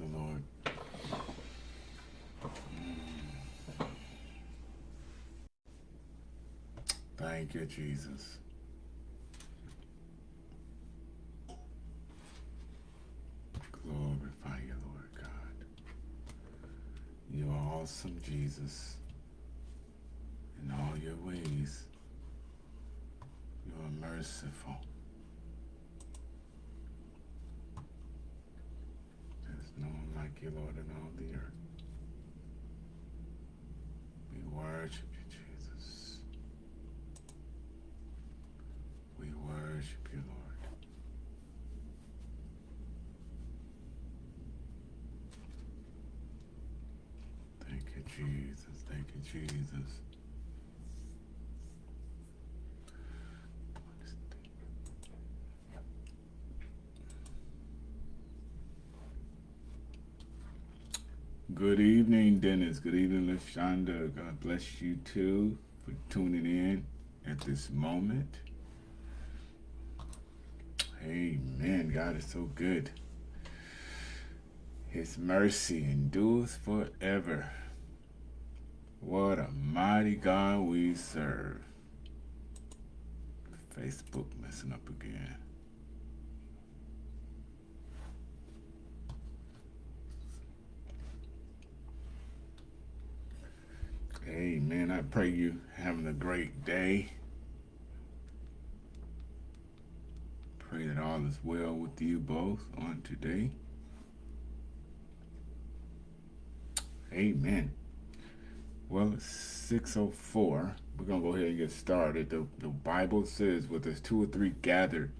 the Lord. Thank you, Jesus. Glorify you, Lord God. You are awesome, Jesus. Jesus. Thank you, Jesus. Good evening, Dennis. Good evening, LaShonda. God bless you too for tuning in at this moment. Amen. God is so good. His mercy endures forever. What a mighty God we serve. Facebook messing up again. Amen. I pray you having a great day. Pray that all is well with you both on today. Amen. Well, it's 604. We're going to go ahead and get started. The, the Bible says, "With there's two or three gathered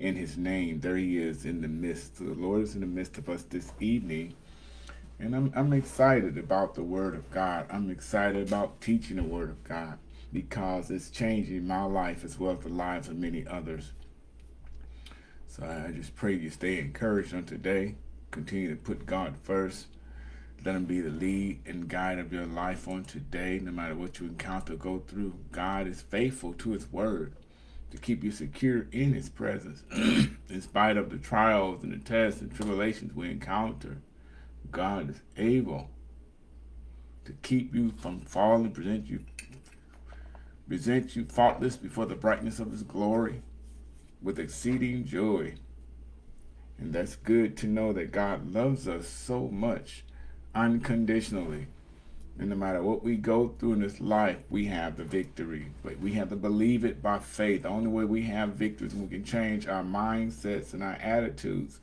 in his name, there he is in the midst. The Lord is in the midst of us this evening. And I'm, I'm excited about the Word of God. I'm excited about teaching the Word of God because it's changing my life as well as the lives of many others. So I just pray you stay encouraged on today. Continue to put God first. Let him be the lead and guide of your life on today, no matter what you encounter, go through. God is faithful to his word to keep you secure in his presence. in spite of the trials and the tests and tribulations we encounter, God is able to keep you from falling, present you, present you faultless before the brightness of his glory with exceeding joy. And that's good to know that God loves us so much unconditionally. And no matter what we go through in this life, we have the victory. But we have to believe it by faith. The only way we have victory is we can change our mindsets and our attitudes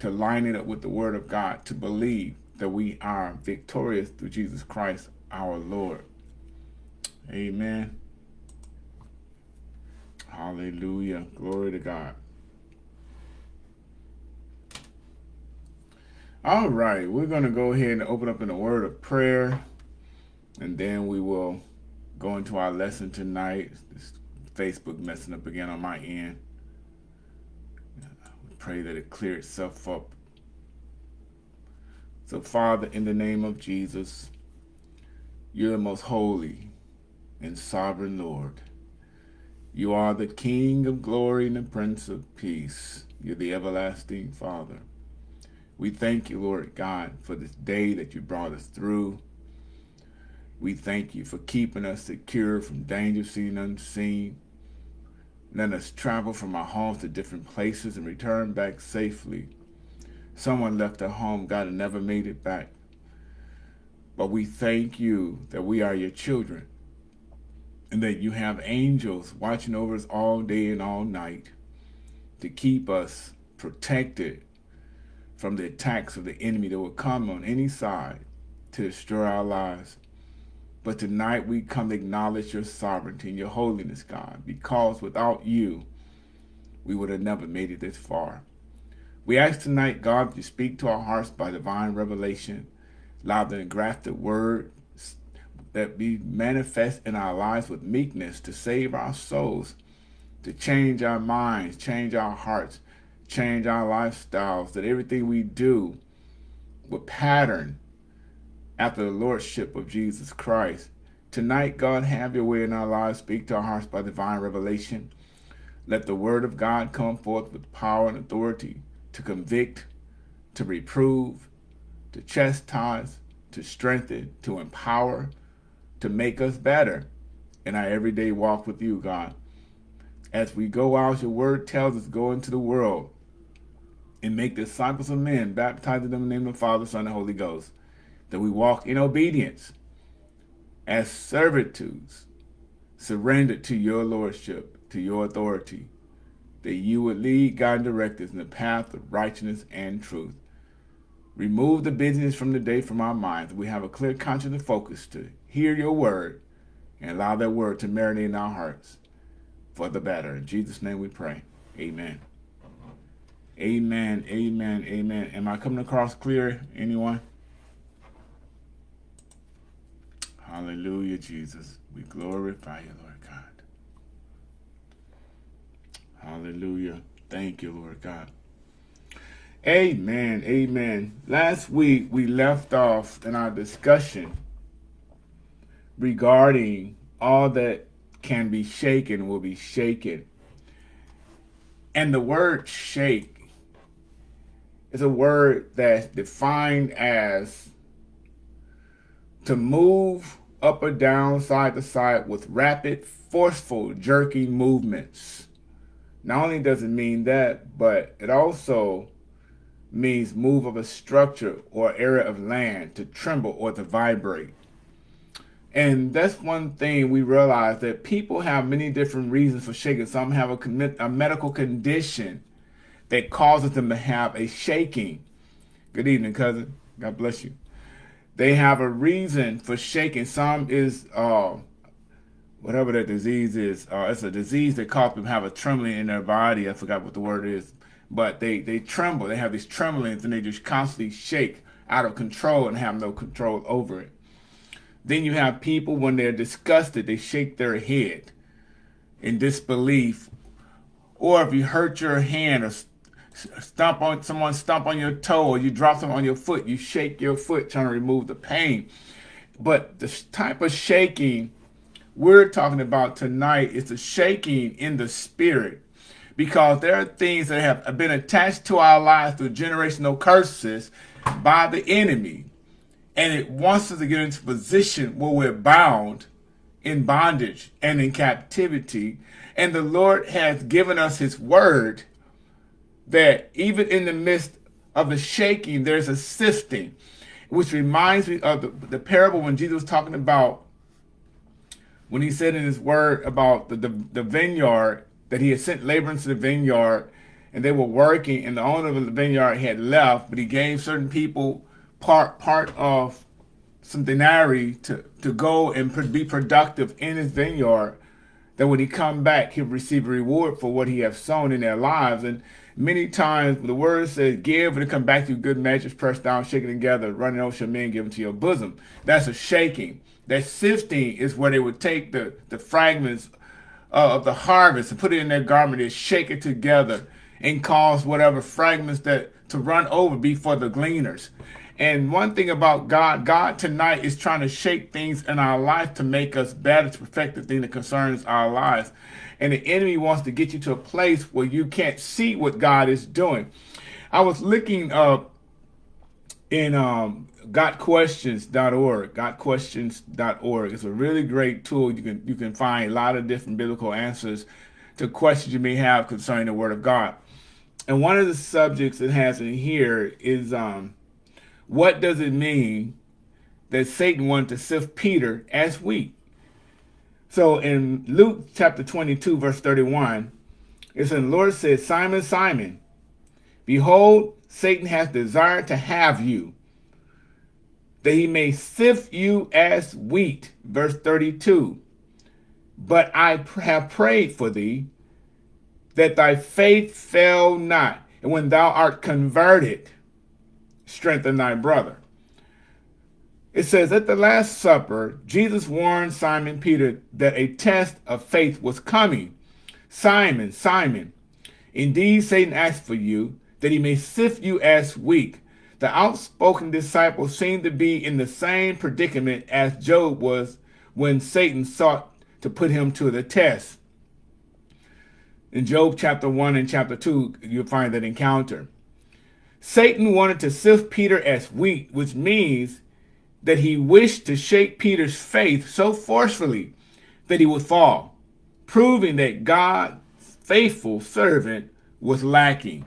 to line it up with the word of God, to believe that we are victorious through Jesus Christ, our Lord. Amen. Hallelujah. Glory to God. All right, we're going to go ahead and open up in a word of prayer, and then we will go into our lesson tonight. This Facebook messing up again on my end. We pray that it clear itself up. So, Father, in the name of Jesus, you're the most holy and sovereign Lord. You are the King of glory and the Prince of peace. You're the everlasting Father. We thank you, Lord God, for this day that you brought us through. We thank you for keeping us secure from danger seen and unseen. Let us travel from our homes to different places and return back safely. Someone left their home, God, and never made it back. But we thank you that we are your children and that you have angels watching over us all day and all night to keep us protected from the attacks of the enemy that will come on any side to destroy our lives. But tonight we come to acknowledge your sovereignty and your holiness, God, because without you, we would have never made it this far. We ask tonight, God, to speak to our hearts by divine revelation, allow the engrafted word that be manifest in our lives with meekness to save our souls, to change our minds, change our hearts, change our lifestyles, that everything we do will pattern after the lordship of Jesus Christ. Tonight, God, have your way in our lives. Speak to our hearts by divine revelation. Let the word of God come forth with power and authority to convict, to reprove, to chastise, to strengthen, to empower, to make us better, in our everyday walk with you, God. As we go out, your word tells us, go into the world and make disciples of men, baptizing them in the name of the Father, Son, and Holy Ghost. That we walk in obedience as servitudes, surrendered to your lordship, to your authority, that you would lead, guide, and direct us in the path of righteousness and truth. Remove the busyness from the day from our minds. We have a clear conscience and focus to hear your word and allow that word to marinate in our hearts for the better. In Jesus' name we pray. Amen. Amen. Amen. Amen. Am I coming across clear? Anyone? Hallelujah, Jesus. We glorify you, Lord God. Hallelujah. Thank you, Lord God. Amen. Amen. Last week we left off in our discussion regarding all that can be shaken will be shaken. And the word shake is a word that's defined as to move up or down, side to side with rapid, forceful, jerky movements. Not only does it mean that, but it also means move of a structure or area of land to tremble or to vibrate. And that's one thing we realize that people have many different reasons for shaking. Some have a, a medical condition that causes them to have a shaking. Good evening, cousin. God bless you. They have a reason for shaking. Some is uh, whatever that disease is. Uh, it's a disease that causes them to have a trembling in their body. I forgot what the word is. But they, they tremble. They have these tremblings and they just constantly shake out of control and have no control over it. Then you have people, when they're disgusted, they shake their head in disbelief. Or if you hurt your hand or stomp on someone stomp on your toe or you drop something on your foot, you shake your foot trying to remove the pain. But the type of shaking we're talking about tonight is the shaking in the spirit because there are things that have been attached to our lives through generational curses by the enemy and it wants us to get into position where we're bound in bondage and in captivity. And the Lord has given us his word that even in the midst of the shaking, there's a sifting, which reminds me of the, the parable when Jesus was talking about, when he said in his word about the, the, the vineyard, that he had sent laborers to the vineyard and they were working and the owner of the vineyard had left, but he gave certain people part part of some denarii to, to go and be productive in his vineyard, that when he come back, he'll receive a reward for what he has sown in their lives. And many times the word says, give and it come back to you good measures, pressed down, shaken together, running over men, given to your bosom. That's a shaking. That sifting is where they would take the, the fragments uh, of the harvest and put it in their garment and shake it together and cause whatever fragments that to run over before the gleaners. And one thing about God, God tonight is trying to shake things in our life to make us better, to perfect the thing that concerns our lives. And the enemy wants to get you to a place where you can't see what God is doing. I was looking up in um, gotquestions.org, gotquestions.org. It's a really great tool. You can you can find a lot of different biblical answers to questions you may have concerning the Word of God. And one of the subjects it has in here is um, what does it mean that Satan wanted to sift Peter as wheat? So in Luke chapter 22, verse 31, it says, the Lord said, Simon, Simon, behold, Satan has desired to have you, that he may sift you as wheat. Verse 32, but I have prayed for thee, that thy faith fail not. And when thou art converted, strengthen thy brother. It says, at the Last Supper, Jesus warned Simon Peter that a test of faith was coming. Simon, Simon, indeed Satan asked for you, that he may sift you as wheat. The outspoken disciple seemed to be in the same predicament as Job was when Satan sought to put him to the test. In Job chapter 1 and chapter 2, you'll find that encounter. Satan wanted to sift Peter as wheat, which means that he wished to shake Peter's faith so forcefully that he would fall, proving that God's faithful servant was lacking.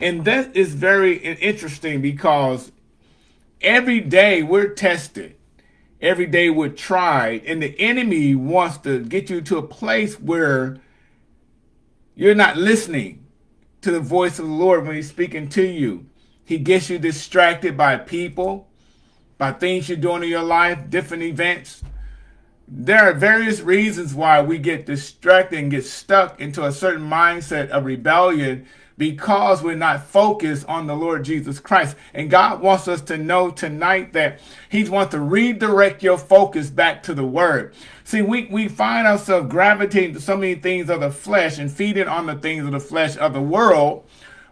And that is very interesting because every day we're tested. Every day we're tried. And the enemy wants to get you to a place where you're not listening to the voice of the Lord when he's speaking to you. He gets you distracted by people, by things you're doing in your life, different events. There are various reasons why we get distracted and get stuck into a certain mindset of rebellion because we're not focused on the Lord Jesus Christ. And God wants us to know tonight that he wants to redirect your focus back to the word. See, we, we find ourselves gravitating to so many things of the flesh and feeding on the things of the flesh of the world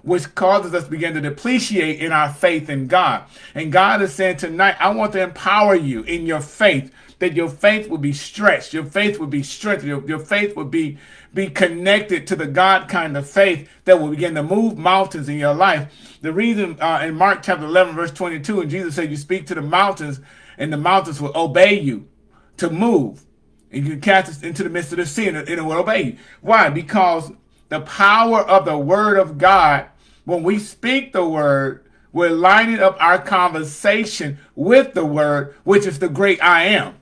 which causes us to begin to depreciate in our faith in God. And God is saying tonight, I want to empower you in your faith, that your faith will be stretched, your faith will be strengthened, your, your faith will be be connected to the God kind of faith that will begin to move mountains in your life. The reason uh, in Mark chapter 11, verse 22, and Jesus said, you speak to the mountains and the mountains will obey you to move. And you cast it into the midst of the sea and it will obey you. Why? Because the power of the word of God, when we speak the word, we're lining up our conversation with the word, which is the great I am.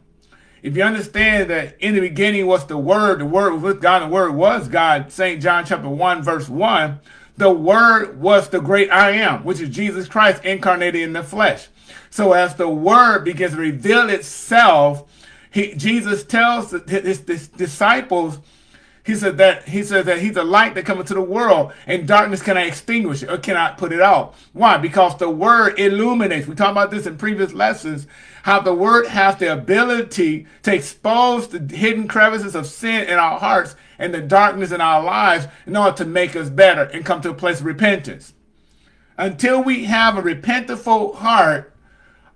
If you understand that in the beginning was the Word, the Word was with God, the Word was God, St. John chapter 1, verse 1, the Word was the great I am, which is Jesus Christ incarnated in the flesh. So as the Word begins to reveal itself, he, Jesus tells his, his disciples he said that he said that he's a light that comes into the world, and darkness cannot extinguish it or cannot put it out. Why? Because the word illuminates. We talked about this in previous lessons, how the word has the ability to expose the hidden crevices of sin in our hearts and the darkness in our lives in order to make us better and come to a place of repentance. Until we have a repentful heart,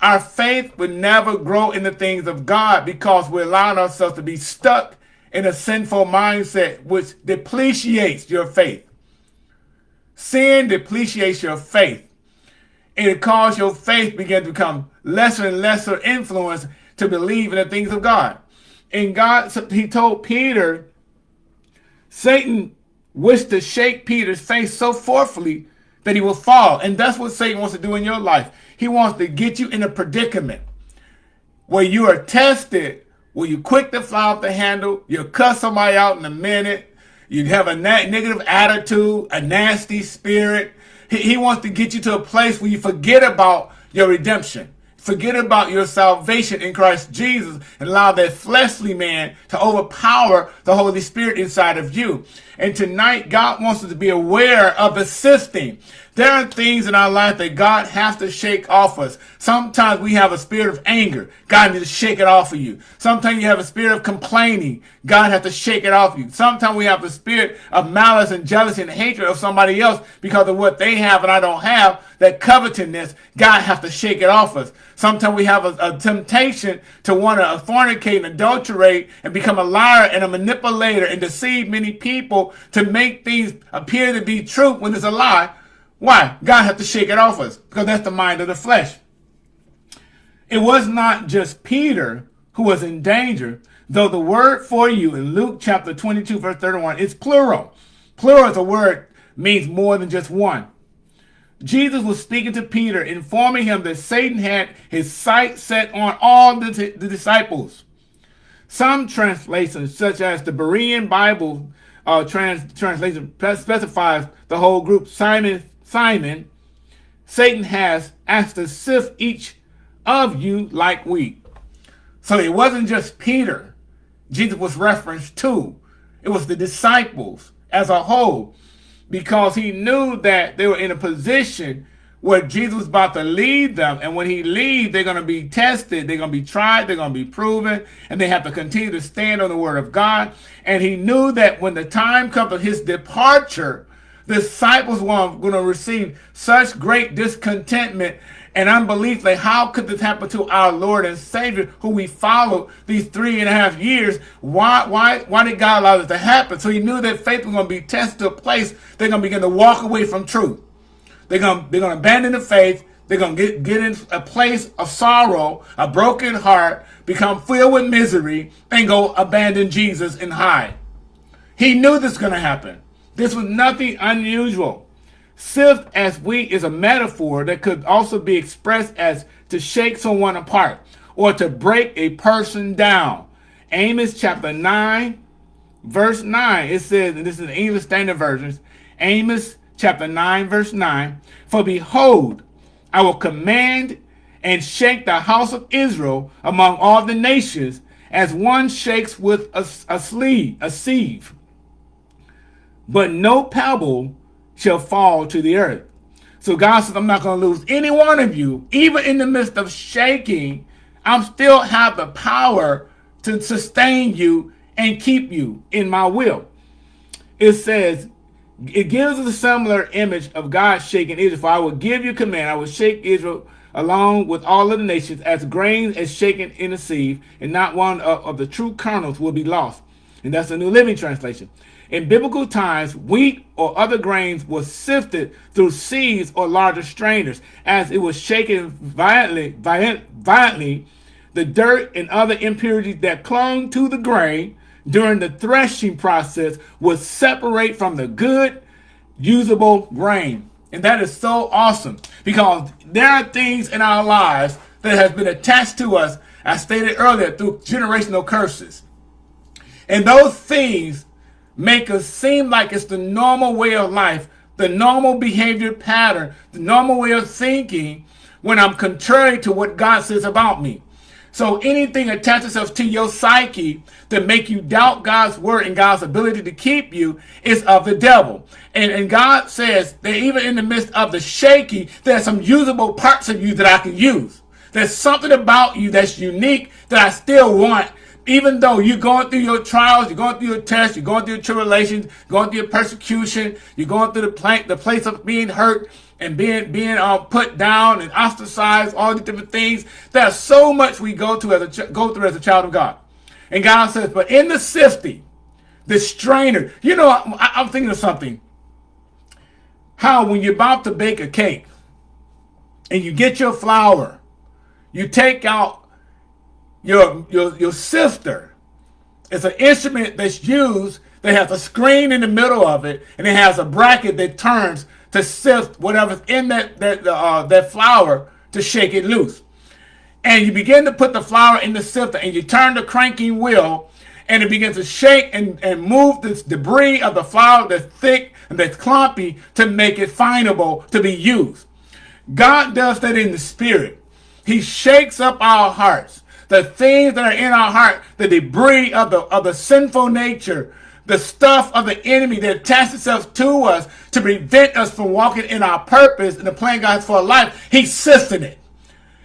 our faith would never grow in the things of God because we're allowing ourselves to be stuck in a sinful mindset, which depreciates your faith. Sin depreciates your faith. And it causes your faith begin to become lesser and lesser influence to believe in the things of God. And God, he told Peter, Satan wished to shake Peter's faith so forcefully that he will fall. And that's what Satan wants to do in your life. He wants to get you in a predicament where you are tested Will you quick to fly off the handle? You'll cuss somebody out in a minute. You have a negative attitude, a nasty spirit. He, he wants to get you to a place where you forget about your redemption. Forget about your salvation in Christ Jesus and allow that fleshly man to overpower the Holy Spirit inside of you. And tonight, God wants us to be aware of assisting. There are things in our life that God has to shake off us. Sometimes we have a spirit of anger. God needs to shake it off of you. Sometimes you have a spirit of complaining. God has to shake it off of you. Sometimes we have a spirit of malice and jealousy and hatred of somebody else because of what they have and I don't have. That covetousness, God has to shake it off us. Sometimes we have a, a temptation to want to fornicate and adulterate and become a liar and a manipulator and deceive many people to make things appear to be true when it's a lie. Why? God had to shake it off us because that's the mind of the flesh. It was not just Peter who was in danger, though the word for you in Luke chapter 22, verse 31 is plural. Plural is a word means more than just one. Jesus was speaking to Peter, informing him that Satan had his sight set on all the, the disciples. Some translations, such as the Berean Bible uh, trans translation, specifies the whole group. Simon Simon, Satan has asked to sift each of you like wheat. So it wasn't just Peter Jesus was referenced to. It was the disciples as a whole because he knew that they were in a position where Jesus was about to lead them. And when he leaves, they're going to be tested. They're going to be tried. They're going to be proven. And they have to continue to stand on the word of God. And he knew that when the time comes of his departure, disciples were going to receive such great discontentment and unbelief. Like how could this happen to our lord and savior who we followed these three and a half years? Why why why did god allow this to happen? So he knew that faith was going to be tested to a place they're going to begin to walk away from truth. They're going to, they're going to abandon the faith. They're going to get, get in a place of sorrow, a broken heart, become filled with misery, and go abandon Jesus and hide. He knew this was going to happen. This was nothing unusual. Sift as wheat is a metaphor that could also be expressed as to shake someone apart or to break a person down. Amos chapter 9, verse 9, it says, and this is the English Standard Version, Amos chapter 9, verse 9, For behold, I will command and shake the house of Israel among all the nations as one shakes with a, a sleeve, a sieve. But no pebble shall fall to the earth. So God says, I'm not going to lose any one of you. Even in the midst of shaking, I'm still have the power to sustain you and keep you in my will. It says, it gives a similar image of God shaking Israel. For I will give you command, I will shake Israel along with all of the nations as grains is shaken in the sieve, and not one of, of the true kernels will be lost. And that's the New Living Translation. In biblical times, wheat or other grains was sifted through sieves or larger strainers. As it was shaken violently, violent, violently, the dirt and other impurities that clung to the grain during the threshing process would separate from the good, usable grain. And that is so awesome because there are things in our lives that have been attached to us, as stated earlier, through generational curses. And those things make us seem like it's the normal way of life, the normal behavior pattern, the normal way of thinking when I'm contrary to what God says about me. So anything attach itself to your psyche to make you doubt God's word and God's ability to keep you is of the devil. And, and God says that even in the midst of the shaky, there's some usable parts of you that I can use. There's something about you that's unique that I still want even though you're going through your trials, you're going through your tests, you're going through your tribulations, going through your persecution, you're going through the, plank, the place of being hurt and being being uh, put down and ostracized, all these different things. There's so much we go to as a go through as a child of God. And God says, but in the sifting, the strainer, you know, I, I'm thinking of something. How when you're about to bake a cake and you get your flour, you take out your, your, your sifter. It's an instrument that's used that has a screen in the middle of it, and it has a bracket that turns to sift whatever's in that that uh, that flour to shake it loose. And you begin to put the flour in the sifter, and you turn the cranking wheel, and it begins to shake and, and move this debris of the flour that's thick and that's clumpy to make it findable to be used. God does that in the spirit. He shakes up our hearts the things that are in our heart, the debris of the, of the sinful nature, the stuff of the enemy that attaches itself to us to prevent us from walking in our purpose and the plan God has for our life, he's sifting it.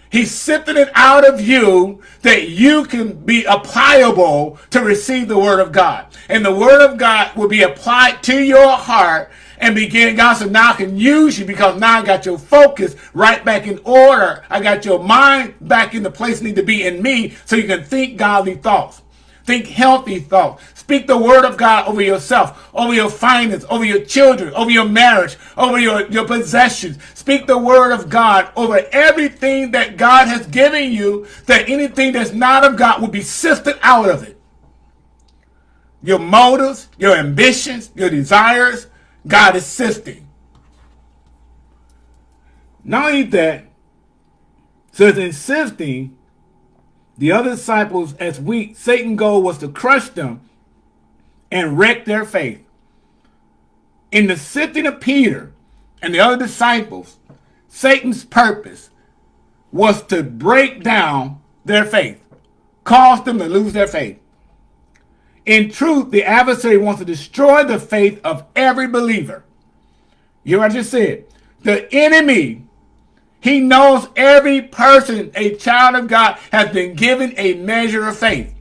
He's sifting it out of you that you can be applicable to receive the word of God. And the word of God will be applied to your heart and begin, God said, now I can use you because now I got your focus right back in order. I got your mind back in the place need to be in me so you can think godly thoughts. Think healthy thoughts. Speak the word of God over yourself, over your finances, over your children, over your marriage, over your, your possessions. Speak the word of God over everything that God has given you, that anything that's not of God will be sifted out of it. Your motives, your ambitions, your desires, God is sifting. Not only that, says in sifting, the other disciples, as weak, Satan's goal was to crush them and wreck their faith. In the sifting of Peter and the other disciples, Satan's purpose was to break down their faith, cause them to lose their faith. In truth, the adversary wants to destroy the faith of every believer. You know what I just said? The enemy, he knows every person, a child of God, has been given a measure of faith.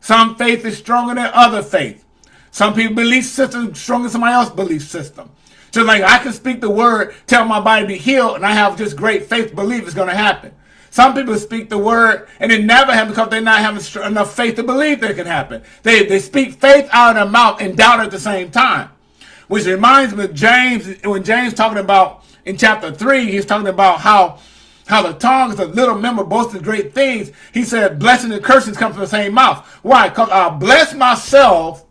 Some faith is stronger than other faith. Some people belief system stronger than somebody else's belief system. So like I can speak the word, tell my body to be healed, and I have just great faith, believe it's going to happen. Some people speak the word and it never happens because they're not having enough faith to believe that it can happen. They, they speak faith out of their mouth and doubt at the same time. Which reminds me of James, when James talking about in chapter 3, he's talking about how how the tongue is a little member boasting great things. He said, blessing and cursings come from the same mouth. Why? Because I bless myself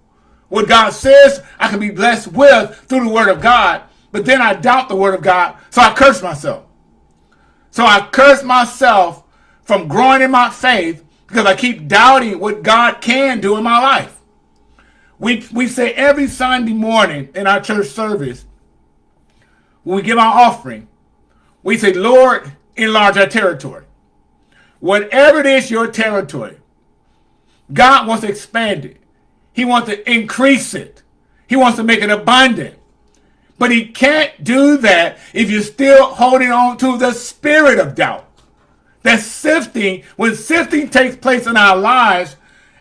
what God says I can be blessed with through the word of God, but then I doubt the word of God, so I curse myself. So I curse myself from growing in my faith because I keep doubting what God can do in my life. We, we say every Sunday morning in our church service, when we give our offering, we say, Lord, enlarge our territory. Whatever it is your territory, God wants to expand it. He wants to increase it. He wants to make it abundant. But he can't do that if you're still holding on to the spirit of doubt. That sifting, when sifting takes place in our lives,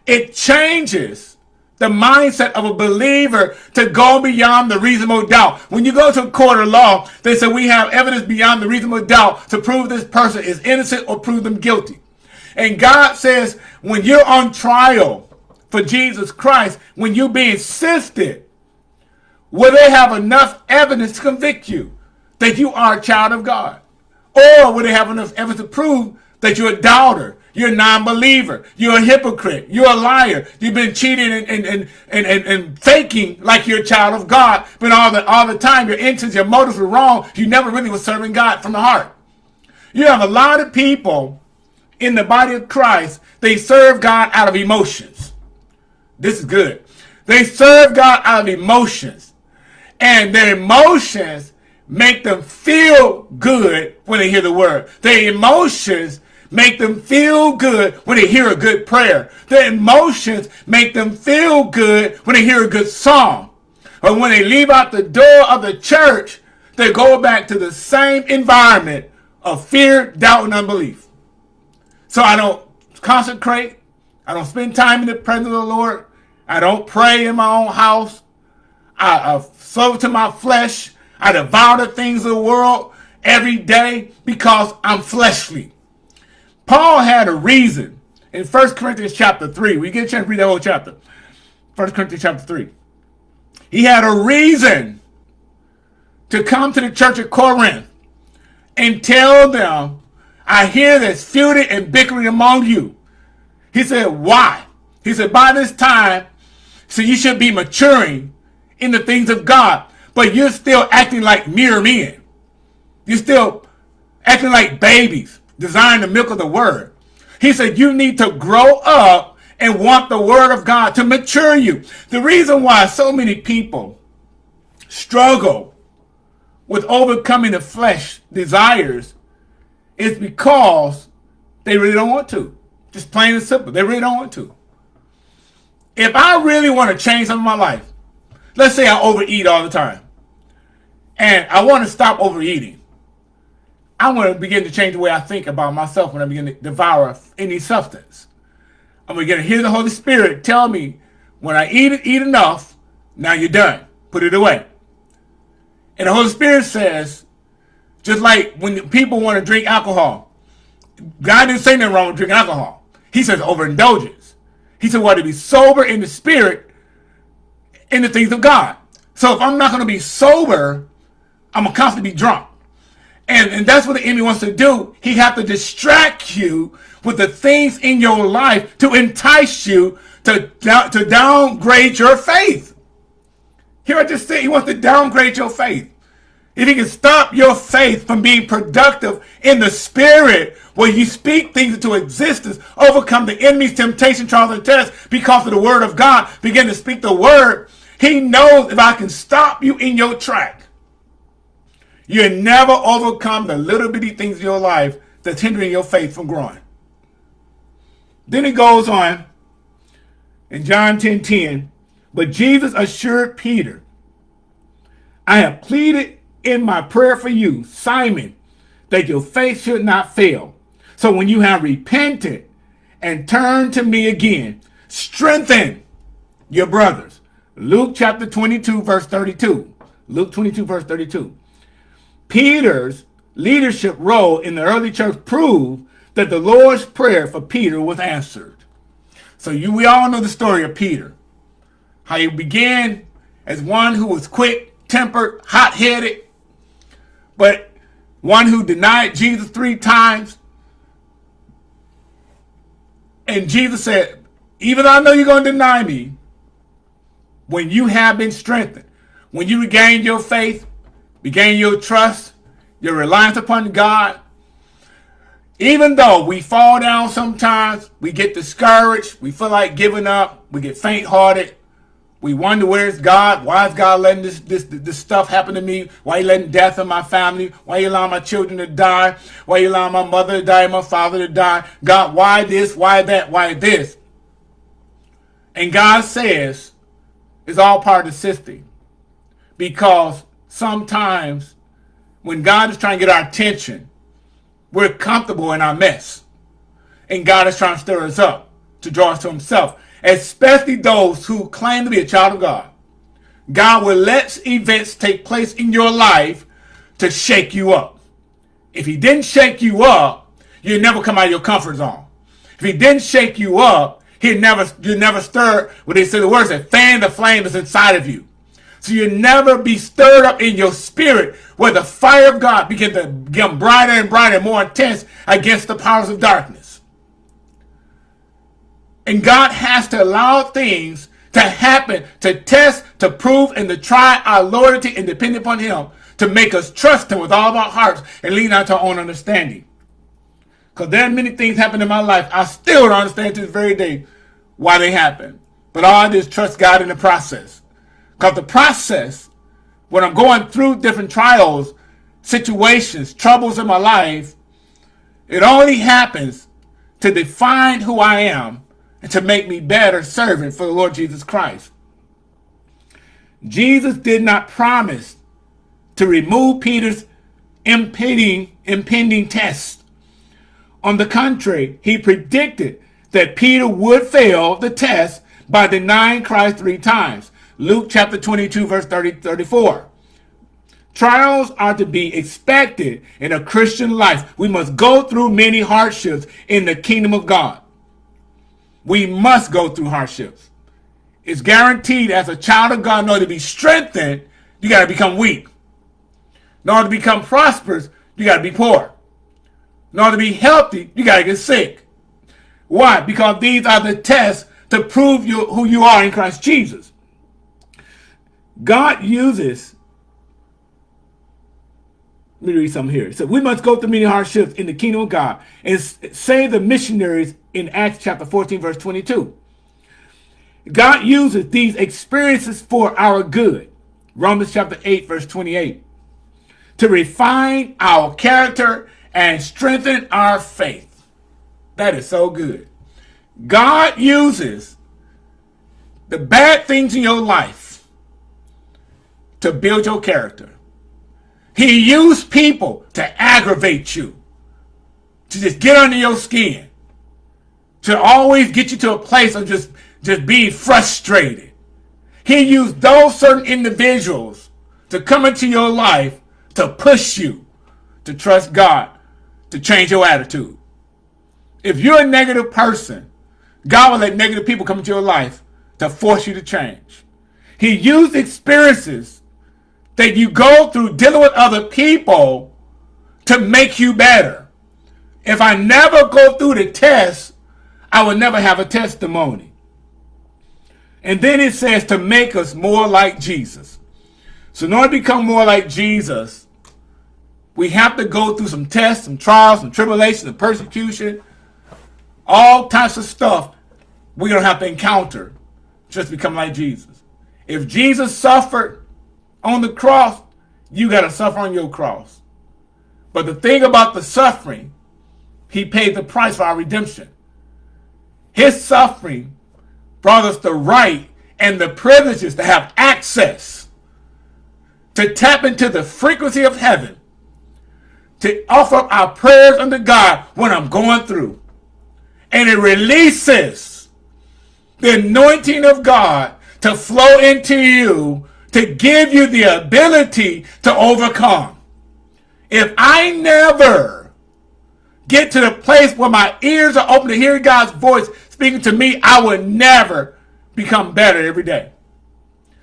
it changes the mindset of a believer to go beyond the reasonable doubt. When you go to a court of law, they say we have evidence beyond the reasonable doubt to prove this person is innocent or prove them guilty. And God says when you're on trial, for Jesus Christ, when you're being sifted, will they have enough evidence to convict you that you are a child of God? Or will they have enough evidence to prove that you're a doubter, you're a non-believer, you're a hypocrite, you're a liar, you've been cheating and, and, and, and, and, and faking like you're a child of God, but all the, all the time your intents, your motives were wrong, you never really were serving God from the heart. You have a lot of people in the body of Christ, they serve God out of emotions. This is good. They serve God out of emotions. And their emotions make them feel good when they hear the word. Their emotions make them feel good when they hear a good prayer. Their emotions make them feel good when they hear a good song. But when they leave out the door of the church, they go back to the same environment of fear, doubt, and unbelief. So I don't consecrate. I don't spend time in the presence of the Lord. I don't pray in my own house. I, I serve to my flesh. I devour the things of the world every day because I'm fleshly. Paul had a reason in 1 Corinthians chapter 3. We get a chance to read that whole chapter. 1 Corinthians chapter 3. He had a reason to come to the church of Corinth and tell them, I hear there's feuding and bickering among you. He said, why? He said, by this time, so you should be maturing in the things of God, but you're still acting like mere men. You're still acting like babies, desiring the milk of the word. He said, you need to grow up and want the word of God to mature you. The reason why so many people struggle with overcoming the flesh desires is because they really don't want to. Just plain and simple. They really don't want to. If I really want to change some of my life, let's say I overeat all the time, and I want to stop overeating, I want to begin to change the way I think about myself when I begin to devour any substance. I'm going to hear the Holy Spirit tell me, when I eat it, eat enough, now you're done. Put it away. And the Holy Spirit says, just like when people want to drink alcohol, God didn't say nothing wrong with drinking alcohol. He says overindulgence. He said, well, to be sober in the spirit in the things of God. So if I'm not going to be sober, I'm going to constantly be drunk. And, and that's what the enemy wants to do. He has to distract you with the things in your life to entice you to, to downgrade your faith. Here I just say he wants to downgrade your faith. If he can stop your faith from being productive in the spirit, where you speak things into existence, overcome the enemy's temptation, trials, and tests because of the word of God, begin to speak the word, he knows if I can stop you in your track, you never overcome the little bitty things in your life that's hindering your faith from growing. Then he goes on in John 10, 10, but Jesus assured Peter, I have pleaded in my prayer for you, Simon, that your faith should not fail. So when you have repented and turned to me again, strengthen your brothers. Luke chapter 22, verse 32. Luke 22, verse 32. Peter's leadership role in the early church proved that the Lord's prayer for Peter was answered. So you, we all know the story of Peter. How he began as one who was quick tempered, hot headed, But one who denied Jesus three times, and Jesus said, even though I know you're going to deny me, when you have been strengthened, when you regain your faith, regain your trust, your reliance upon God, even though we fall down sometimes, we get discouraged, we feel like giving up, we get faint-hearted, we wonder where's God? Why is God letting this, this this stuff happen to me? Why you letting death in my family? Why you allowing my children to die? Why you allowing my mother to die, my father to die? God, why this? Why that? Why this? And God says it's all part of the system. Because sometimes when God is trying to get our attention, we're comfortable in our mess. And God is trying to stir us up to draw us to himself, especially those who claim to be a child of God. God will let events take place in your life to shake you up. If he didn't shake you up, you'd never come out of your comfort zone. If he didn't shake you up, he'd never, you never stir, what they say the words that fan the flame that's inside of you. So you never be stirred up in your spirit where the fire of God begin to become brighter and brighter, and more intense against the powers of darkness. And God has to allow things to happen, to test, to prove, and to try our loyalty and depend upon Him to make us trust Him with all of our hearts and lean out to our own understanding. Because there are many things happen in my life. I still don't understand to this very day why they happen. But all I do is trust God in the process. Because the process, when I'm going through different trials, situations, troubles in my life, it only happens to define who I am and to make me better servant for the Lord Jesus Christ. Jesus did not promise to remove Peter's impending, impending test. On the contrary, he predicted that Peter would fail the test by denying Christ three times. Luke chapter 22, verse 30, 34. Trials are to be expected in a Christian life. We must go through many hardships in the kingdom of God. We must go through hardships. It's guaranteed as a child of God, in order to be strengthened, you got to become weak. In order to become prosperous, you got to be poor. In order to be healthy, you got to get sick. Why? Because these are the tests to prove you, who you are in Christ Jesus. God uses, let me read something here. So we must go through many hardships in the kingdom of God and save the missionaries in Acts chapter 14, verse 22. God uses these experiences for our good. Romans chapter 8, verse 28. To refine our character and strengthen our faith. That is so good. God uses the bad things in your life to build your character. He used people to aggravate you, to just get under your skin, to always get you to a place of just, just being frustrated. He used those certain individuals to come into your life to push you to trust God, to change your attitude. If you're a negative person, God will let negative people come into your life to force you to change. He used experiences that you go through dealing with other people to make you better. If I never go through the test, I will never have a testimony. And then it says to make us more like Jesus. So in order to become more like Jesus, we have to go through some tests, some trials, some tribulation, some persecution, all types of stuff we're going to have to encounter just become like Jesus. If Jesus suffered on the cross, you got to suffer on your cross. But the thing about the suffering, he paid the price for our redemption. His suffering brought us the right and the privileges to have access to tap into the frequency of heaven, to offer up our prayers unto God when I'm going through. And it releases the anointing of God to flow into you to give you the ability to overcome. If I never get to the place where my ears are open to hear God's voice speaking to me, I will never become better every day.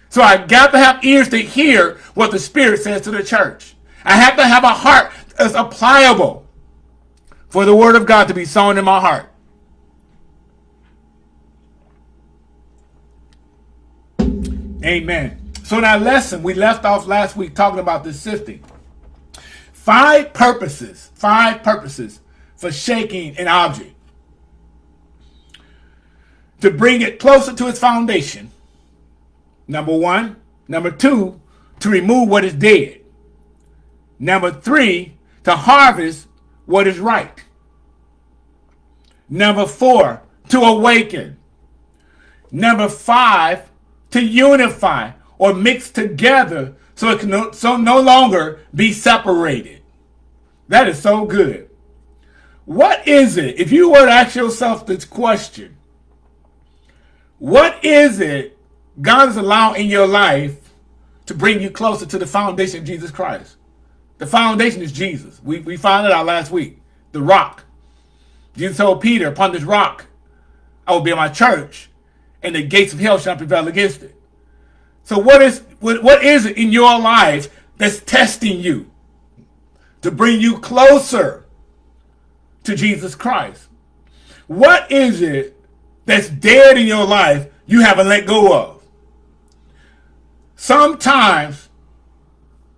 So I got to have ears to hear what the Spirit says to the church. I have to have a heart that's pliable for the word of God to be sown in my heart. Amen. So in our lesson, we left off last week talking about the sifting. Five purposes, five purposes for shaking an object. To bring it closer to its foundation. Number one. Number two, to remove what is dead. Number three, to harvest what is right. Number four, to awaken. Number five, to unify or mix together so it can no, so no longer be separated. That is so good. What is it, if you were to ask yourself this question, what is it God is allowing in your life to bring you closer to the foundation of Jesus Christ? The foundation is Jesus. We, we found it out last week. The rock. Jesus told Peter, upon this rock, I will build my church, and the gates of hell shall prevail against it. So what is what, what is it in your life that's testing you to bring you closer to Jesus Christ? What is it that's dead in your life you haven't let go of? Sometimes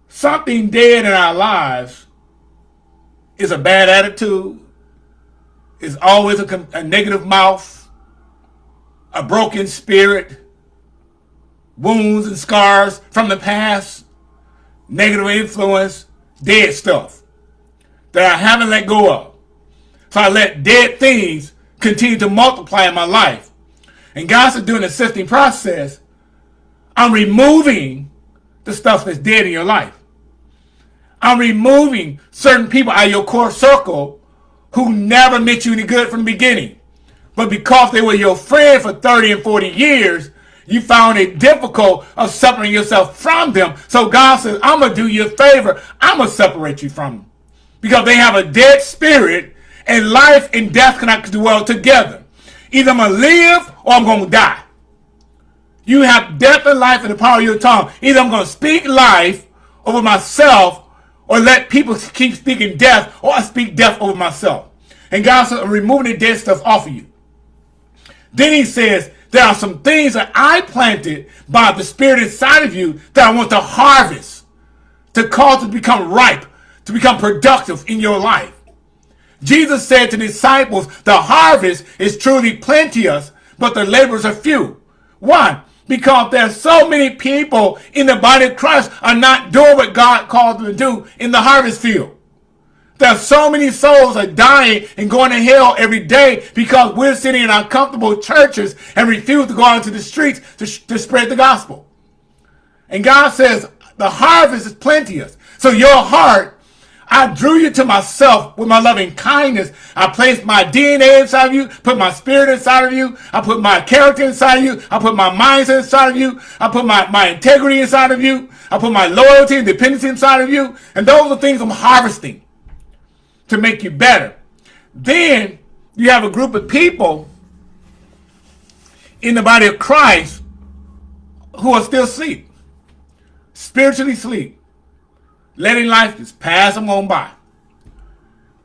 something dead in our lives is a bad attitude, is always a, a negative mouth, a broken spirit, wounds and scars from the past, negative influence, dead stuff that I haven't let go of. So I let dead things continue to multiply in my life. And God said during the sifting process, I'm removing the stuff that's dead in your life. I'm removing certain people out of your core circle who never meant you any good from the beginning. But because they were your friend for 30 and 40 years, you found it difficult of separating yourself from them. So God says, I'm going to do you a favor. I'm going to separate you from them. Because they have a dead spirit and life and death cannot dwell together. Either I'm going to live or I'm going to die. You have death and life in the power of your tongue. Either I'm going to speak life over myself or let people keep speaking death or I speak death over myself. And God says, I'm removing the dead stuff off of you. Then he says, there are some things that I planted by the Spirit inside of you that I want to harvest, to cause to become ripe, to become productive in your life. Jesus said to the disciples, the harvest is truly plenteous, but the laborers are few. Why? Because there's so many people in the body of Christ are not doing what God called them to do in the harvest field. There's so many souls are dying and going to hell every day because we're sitting in our comfortable churches and refuse to go out into the streets to, to spread the gospel. And God says the harvest is plenteous. So your heart, I drew you to myself with my loving kindness. I placed my DNA inside of you, put my spirit inside of you. I put my character inside of you. I put my mindset inside of you. I put my, my integrity inside of you. I put my loyalty and dependency inside of you. And those are things I'm harvesting to make you better. Then you have a group of people in the body of Christ who are still asleep, spiritually asleep, letting life just pass them on by.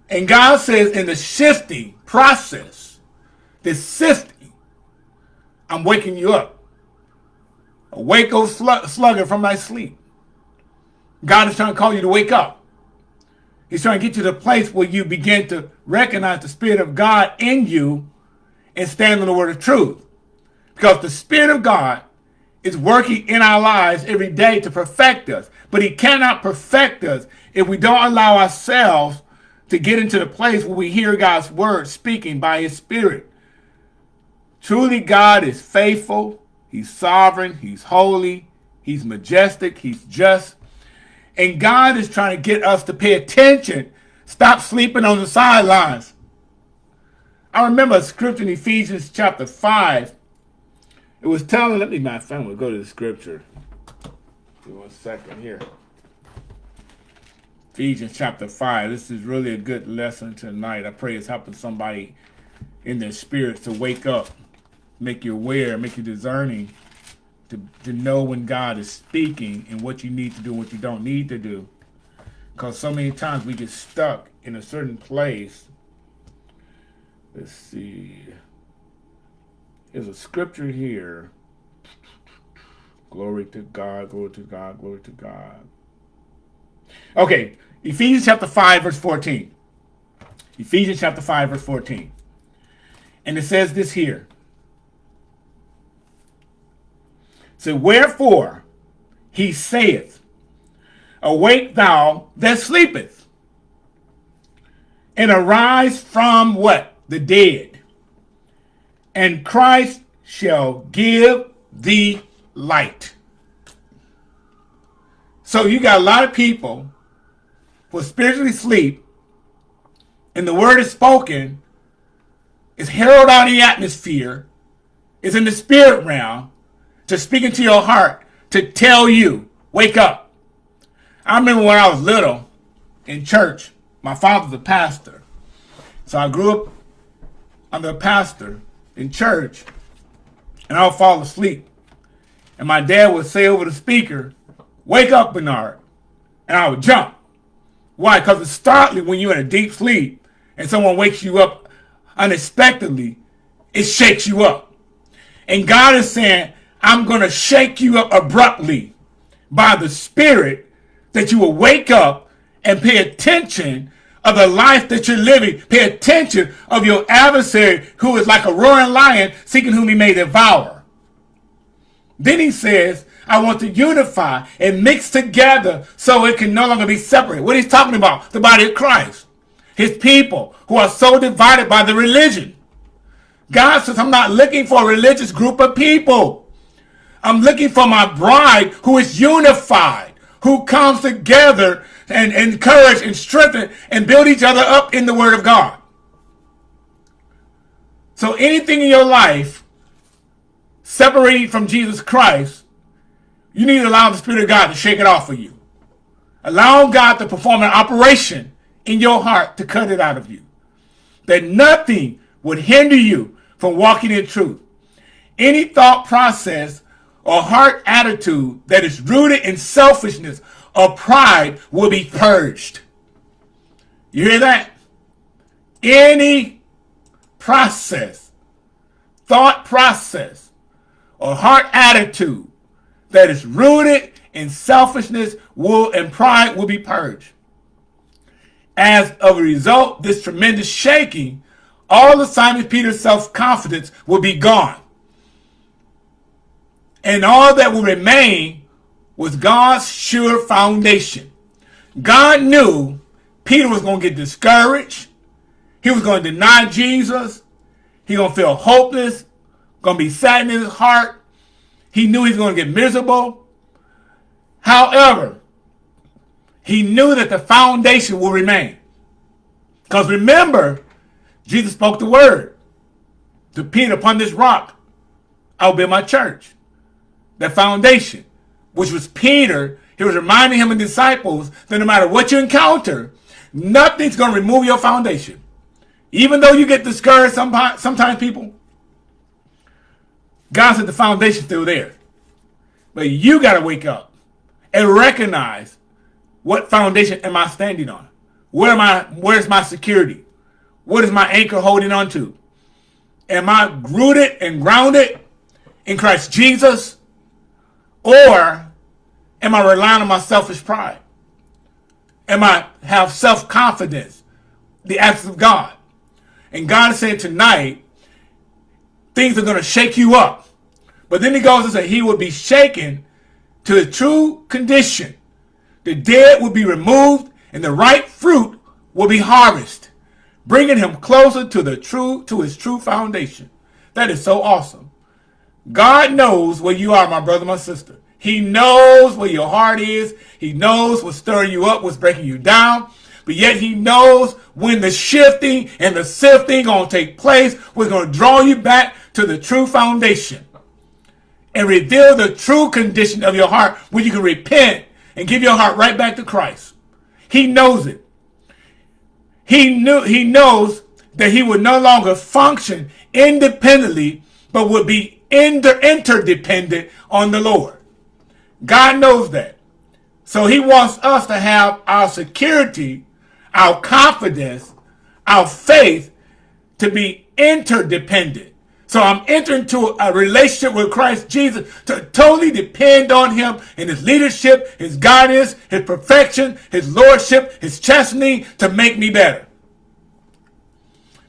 And God says in the shifting process, the sifting, I'm waking you up. Awake, O slugger, from thy sleep. God is trying to call you to wake up. He's trying to get you to the place where you begin to recognize the Spirit of God in you and stand on the word of truth. Because the Spirit of God is working in our lives every day to perfect us. But he cannot perfect us if we don't allow ourselves to get into the place where we hear God's word speaking by his Spirit. Truly, God is faithful. He's sovereign. He's holy. He's majestic. He's just. And God is trying to get us to pay attention. Stop sleeping on the sidelines. I remember a scripture in Ephesians chapter 5. It was telling, let me, my friend, will go to the scripture. Give one second here. Ephesians chapter 5. This is really a good lesson tonight. I pray it's helping somebody in their spirits to wake up, make you aware, make you discerning to, to know when God is speaking and what you need to do what you don't need to do. Because so many times we get stuck in a certain place. Let's see. There's a scripture here. Glory to God, glory to God, glory to God. Okay, Ephesians chapter 5, verse 14. Ephesians chapter 5, verse 14. And it says this here. So, wherefore he saith, Awake thou that sleepeth, and arise from what? The dead. And Christ shall give thee light. So you got a lot of people who spiritually sleep, and the word is spoken, is heralded out in the atmosphere, is in the spirit realm, to speak into your heart, to tell you, wake up. I remember when I was little in church, my father's a pastor. So I grew up under a pastor in church, and I would fall asleep. And my dad would say over the speaker, Wake up, Bernard. And I would jump. Why? Because it's startling when you're in a deep sleep and someone wakes you up unexpectedly, it shakes you up. And God is saying, I'm going to shake you up abruptly by the Spirit that you will wake up and pay attention of the life that you're living. Pay attention of your adversary who is like a roaring lion seeking whom he may devour. Then he says, I want to unify and mix together so it can no longer be separate. What he's talking about, the body of Christ. His people who are so divided by the religion. God says, I'm not looking for a religious group of people. I'm looking for my bride who is unified, who comes together and encourage and strengthen and build each other up in the word of God. So anything in your life separating from Jesus Christ, you need to allow the Spirit of God to shake it off for you. Allow God to perform an operation in your heart to cut it out of you. That nothing would hinder you from walking in truth. Any thought process or heart attitude that is rooted in selfishness or pride will be purged. You hear that? Any process, thought process, or heart attitude that is rooted in selfishness will and pride will be purged. As a result, this tremendous shaking, all of Simon Peter's self-confidence will be gone. And all that will remain was God's sure foundation. God knew Peter was going to get discouraged. He was going to deny Jesus. He going to feel hopeless, going to be sad in his heart. He knew he was going to get miserable. However, he knew that the foundation will remain. Because remember, Jesus spoke the word to Peter, upon this rock, I'll build my church. The foundation, which was Peter, he was reminding him and disciples that no matter what you encounter, nothing's going to remove your foundation. Even though you get discouraged sometimes, sometimes people, God said the foundation's still there. But you got to wake up and recognize what foundation am I standing on? Where am I? Where's my security? What is my anchor holding on to? Am I rooted and grounded in Christ Jesus? Or am I relying on my selfish pride? Am I have self-confidence, the absence of God? And God saying tonight, things are going to shake you up. But then he goes and says he will be shaken to the true condition. The dead will be removed and the right fruit will be harvested, bringing him closer to the true, to his true foundation. That is so awesome. God knows where you are, my brother, my sister. He knows where your heart is. He knows what's stirring you up, what's breaking you down. But yet he knows when the shifting and the sifting going to take place, we're going to draw you back to the true foundation and reveal the true condition of your heart where you can repent and give your heart right back to Christ. He knows it. He knew he knows that he would no longer function independently, but would be inter interdependent on the Lord. God knows that. So he wants us to have our security, our confidence, our faith to be interdependent. So I'm entering into a relationship with Christ Jesus to totally depend on him and his leadership, his guidance, his perfection, his lordship, his chastening to make me better.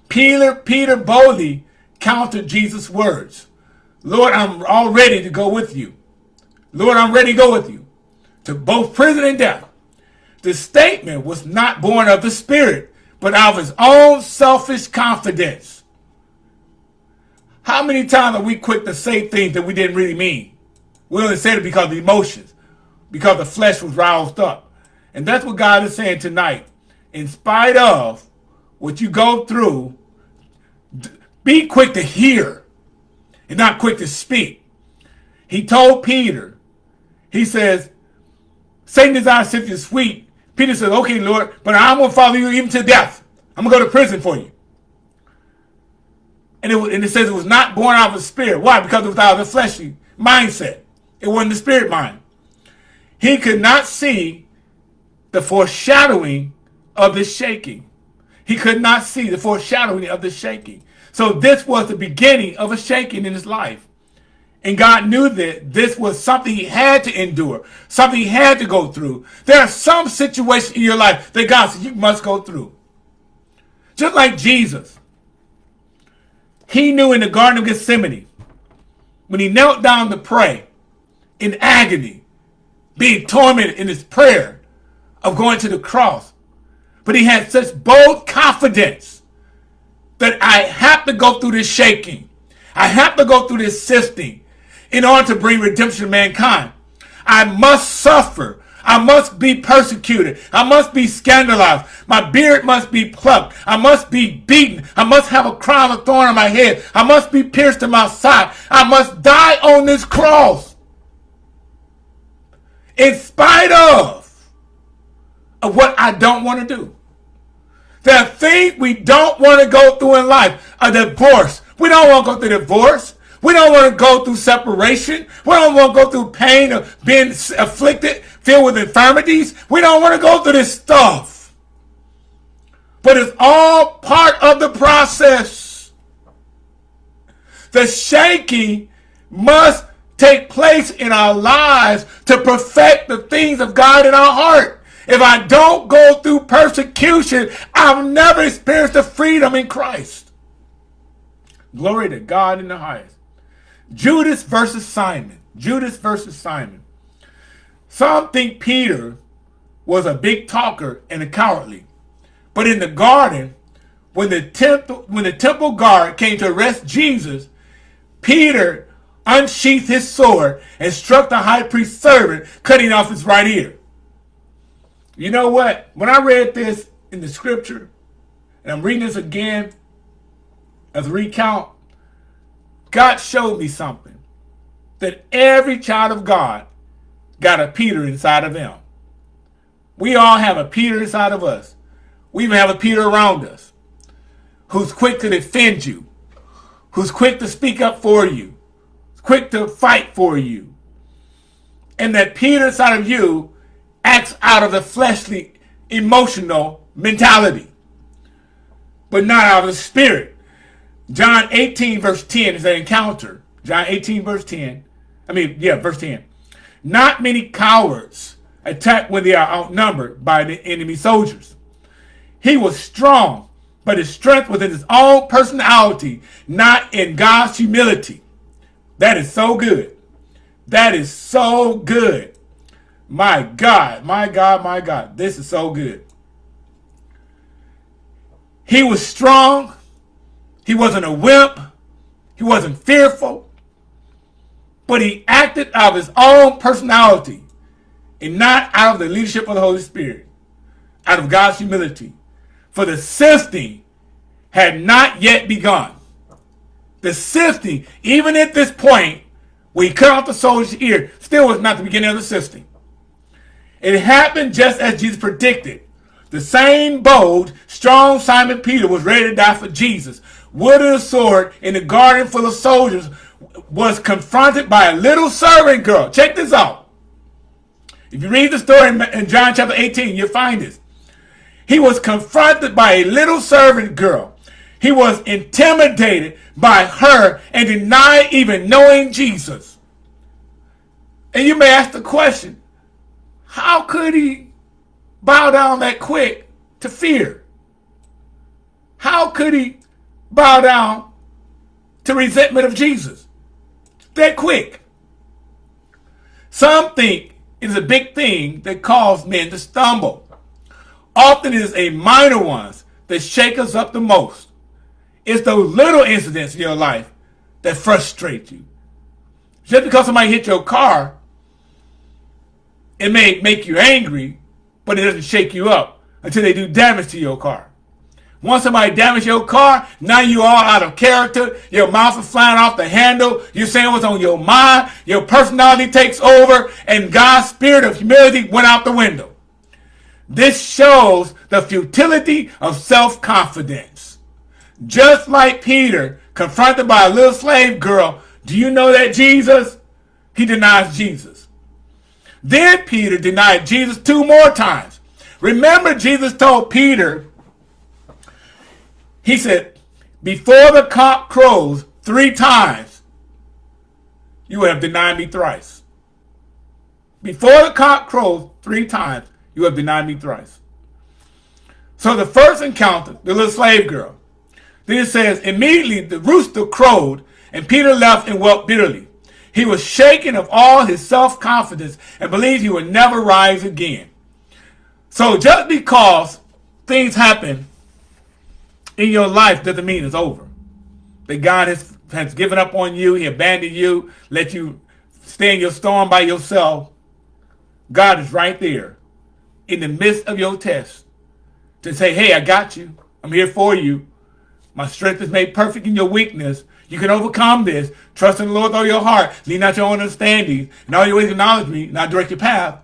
Peter, Peter boldly countered Jesus' words. Lord, I'm all ready to go with you. Lord, I'm ready to go with you to both prison and death. The statement was not born of the Spirit, but of his own selfish confidence. How many times are we quick to say things that we didn't really mean? We only said it because of emotions, because the flesh was roused up. And that's what God is saying tonight. In spite of what you go through, be quick to hear and not quick to speak. He told Peter, he says, Satan desires to sift you sweet. Peter says, okay, Lord, but I'm going to follow you even to death. I'm going to go to prison for you. And it, and it says it was not born out of the spirit. Why? Because it was out of the fleshly mindset. It wasn't the spirit mind. He could not see the foreshadowing of the shaking. He could not see the foreshadowing of the shaking. So this was the beginning of a shaking in his life. And God knew that this was something he had to endure, something he had to go through. There are some situations in your life that God said you must go through. Just like Jesus. He knew in the Garden of Gethsemane, when he knelt down to pray in agony, being tormented in his prayer of going to the cross, but he had such bold confidence that I have to go through this shaking. I have to go through this sifting in order to bring redemption to mankind. I must suffer I must be persecuted. I must be scandalized. My beard must be plucked. I must be beaten. I must have a crown of thorn on my head. I must be pierced in my side. I must die on this cross. In spite of, of what I don't want to do. There are things we don't want to go through in life. A divorce. We don't want to go through divorce. We don't want to go through separation. We don't want to go through pain of being afflicted filled with infirmities. We don't want to go through this stuff. But it's all part of the process. The shaking must take place in our lives to perfect the things of God in our heart. If I don't go through persecution, I've never experienced the freedom in Christ. Glory to God in the highest. Judas versus Simon. Judas versus Simon. Some think Peter was a big talker and a cowardly. But in the garden, when the temple, when the temple guard came to arrest Jesus, Peter unsheathed his sword and struck the high priest's servant, cutting off his right ear. You know what? When I read this in the scripture, and I'm reading this again as a recount, God showed me something. That every child of God got a Peter inside of them. We all have a Peter inside of us. We even have a Peter around us who's quick to defend you, who's quick to speak up for you, quick to fight for you. And that Peter inside of you out of the fleshly, emotional mentality, but not out of the spirit. John 18 verse 10 is an encounter. John 18 verse 10. I mean, yeah, verse 10. Not many cowards attack when they are outnumbered by the enemy soldiers. He was strong, but his strength was in his own personality, not in God's humility. That is so good. That is so good. My God, my God, my God. This is so good. He was strong. He wasn't a wimp. He wasn't fearful but he acted out of his own personality and not out of the leadership of the Holy Spirit, out of God's humility. For the sifting had not yet begun. The sifting, even at this point, when he cut off the soldier's ear, still was not the beginning of the sifting. It happened just as Jesus predicted. The same bold, strong Simon Peter was ready to die for Jesus. Wielding a sword in the garden full of soldiers was confronted by a little servant girl. Check this out. If you read the story in John chapter 18, you'll find this. He was confronted by a little servant girl. He was intimidated by her and denied even knowing Jesus. And you may ask the question, how could he bow down that quick to fear? How could he bow down to resentment of Jesus that quick? Some think it is a big thing that causes men to stumble. Often it is a minor ones that shake us up the most. It's those little incidents in your life that frustrate you. Just because somebody hit your car, it may make you angry, but it doesn't shake you up until they do damage to your car. Once somebody damage your car, now you are out of character. Your mouth is flying off the handle. You're saying what's on your mind. Your personality takes over and God's spirit of humility went out the window. This shows the futility of self-confidence. Just like Peter, confronted by a little slave girl, do you know that Jesus? He denies Jesus. Then Peter denied Jesus two more times. Remember Jesus told Peter, he said, before the cock crows three times, you have denied me thrice. Before the cock crows three times, you have denied me thrice. So the first encounter, the little slave girl, then it says, immediately the rooster crowed, and Peter left and wept bitterly. He was shaken of all his self-confidence and believed he would never rise again. So just because things happen in your life doesn't mean it's over. That God has, has given up on you, he abandoned you, let you stay in your storm by yourself. God is right there in the midst of your test to say, hey, I got you. I'm here for you. My strength is made perfect in your weakness. You can overcome this. Trust in the Lord with all your heart. Lean not your own understanding. And all your ways acknowledge me, and I direct your path.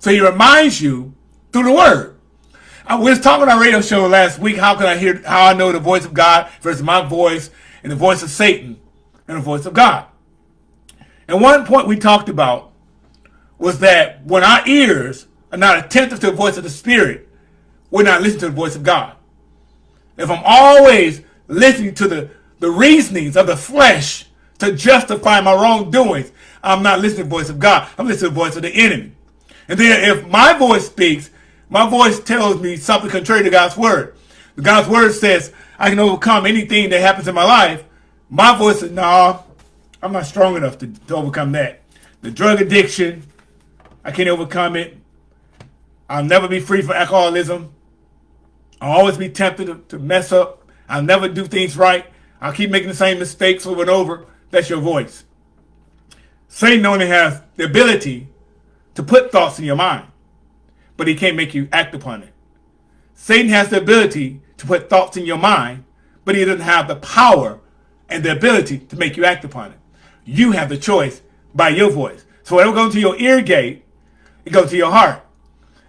So he reminds you through the word. I was talking on our radio show last week. How can I hear, how I know the voice of God versus my voice and the voice of Satan and the voice of God. And one point we talked about was that when our ears are not attentive to the voice of the Spirit, we're not listening to the voice of God. If I'm always listening to the, the reasonings of the flesh to justify my wrongdoings, I'm not listening to the voice of God. I'm listening to the voice of the enemy. And then if my voice speaks my voice tells me something contrary to God's word. God's word says I can overcome anything that happens in my life. My voice says, no, I'm not strong enough to, to overcome that. The drug addiction, I can't overcome it. I'll never be free from alcoholism. I'll always be tempted to, to mess up. I'll never do things right. I'll keep making the same mistakes over and over. That's your voice. Satan only has the ability to put thoughts in your mind but he can't make you act upon it. Satan has the ability to put thoughts in your mind, but he doesn't have the power and the ability to make you act upon it. You have the choice by your voice. So whatever goes to your ear gate, it goes to your heart.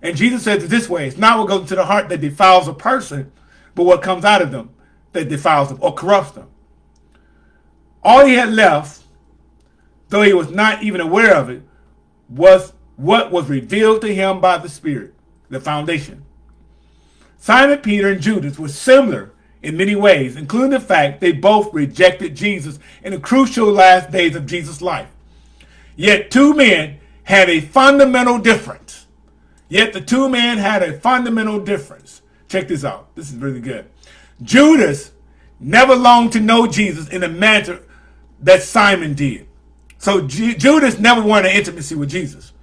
And Jesus says it this way, it's not what goes into the heart that defiles a person, but what comes out of them that defiles them or corrupts them. All he had left, though he was not even aware of it, was what was revealed to him by the Spirit, the foundation. Simon Peter and Judas were similar in many ways, including the fact they both rejected Jesus in the crucial last days of Jesus' life. Yet two men had a fundamental difference. Yet the two men had a fundamental difference. Check this out. This is really good. Judas never longed to know Jesus in the manner that Simon did. So G Judas never wanted intimacy with Jesus.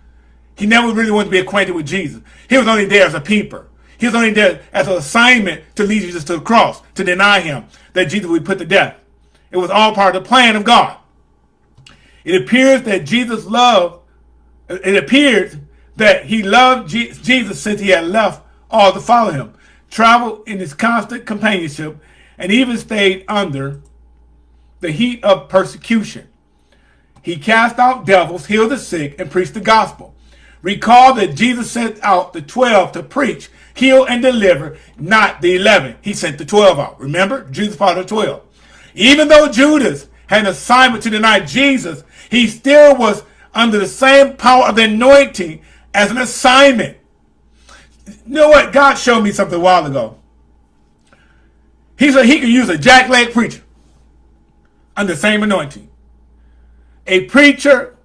He never really wanted to be acquainted with Jesus. He was only there as a peeper. He was only there as an assignment to lead Jesus to the cross, to deny him, that Jesus would be put to death. It was all part of the plan of God. It appears that Jesus loved, it appears that he loved Jesus since he had left all to follow him, traveled in his constant companionship, and even stayed under the heat of persecution. He cast out devils, healed the sick, and preached the gospel. Recall that Jesus sent out the 12 to preach, heal, and deliver, not the 11. He sent the 12 out. Remember? Jesus part of the 12. Even though Judas had an assignment to deny Jesus, he still was under the same power of the anointing as an assignment. You know what? God showed me something a while ago. He said he could use a jackleg preacher under the same anointing. A preacher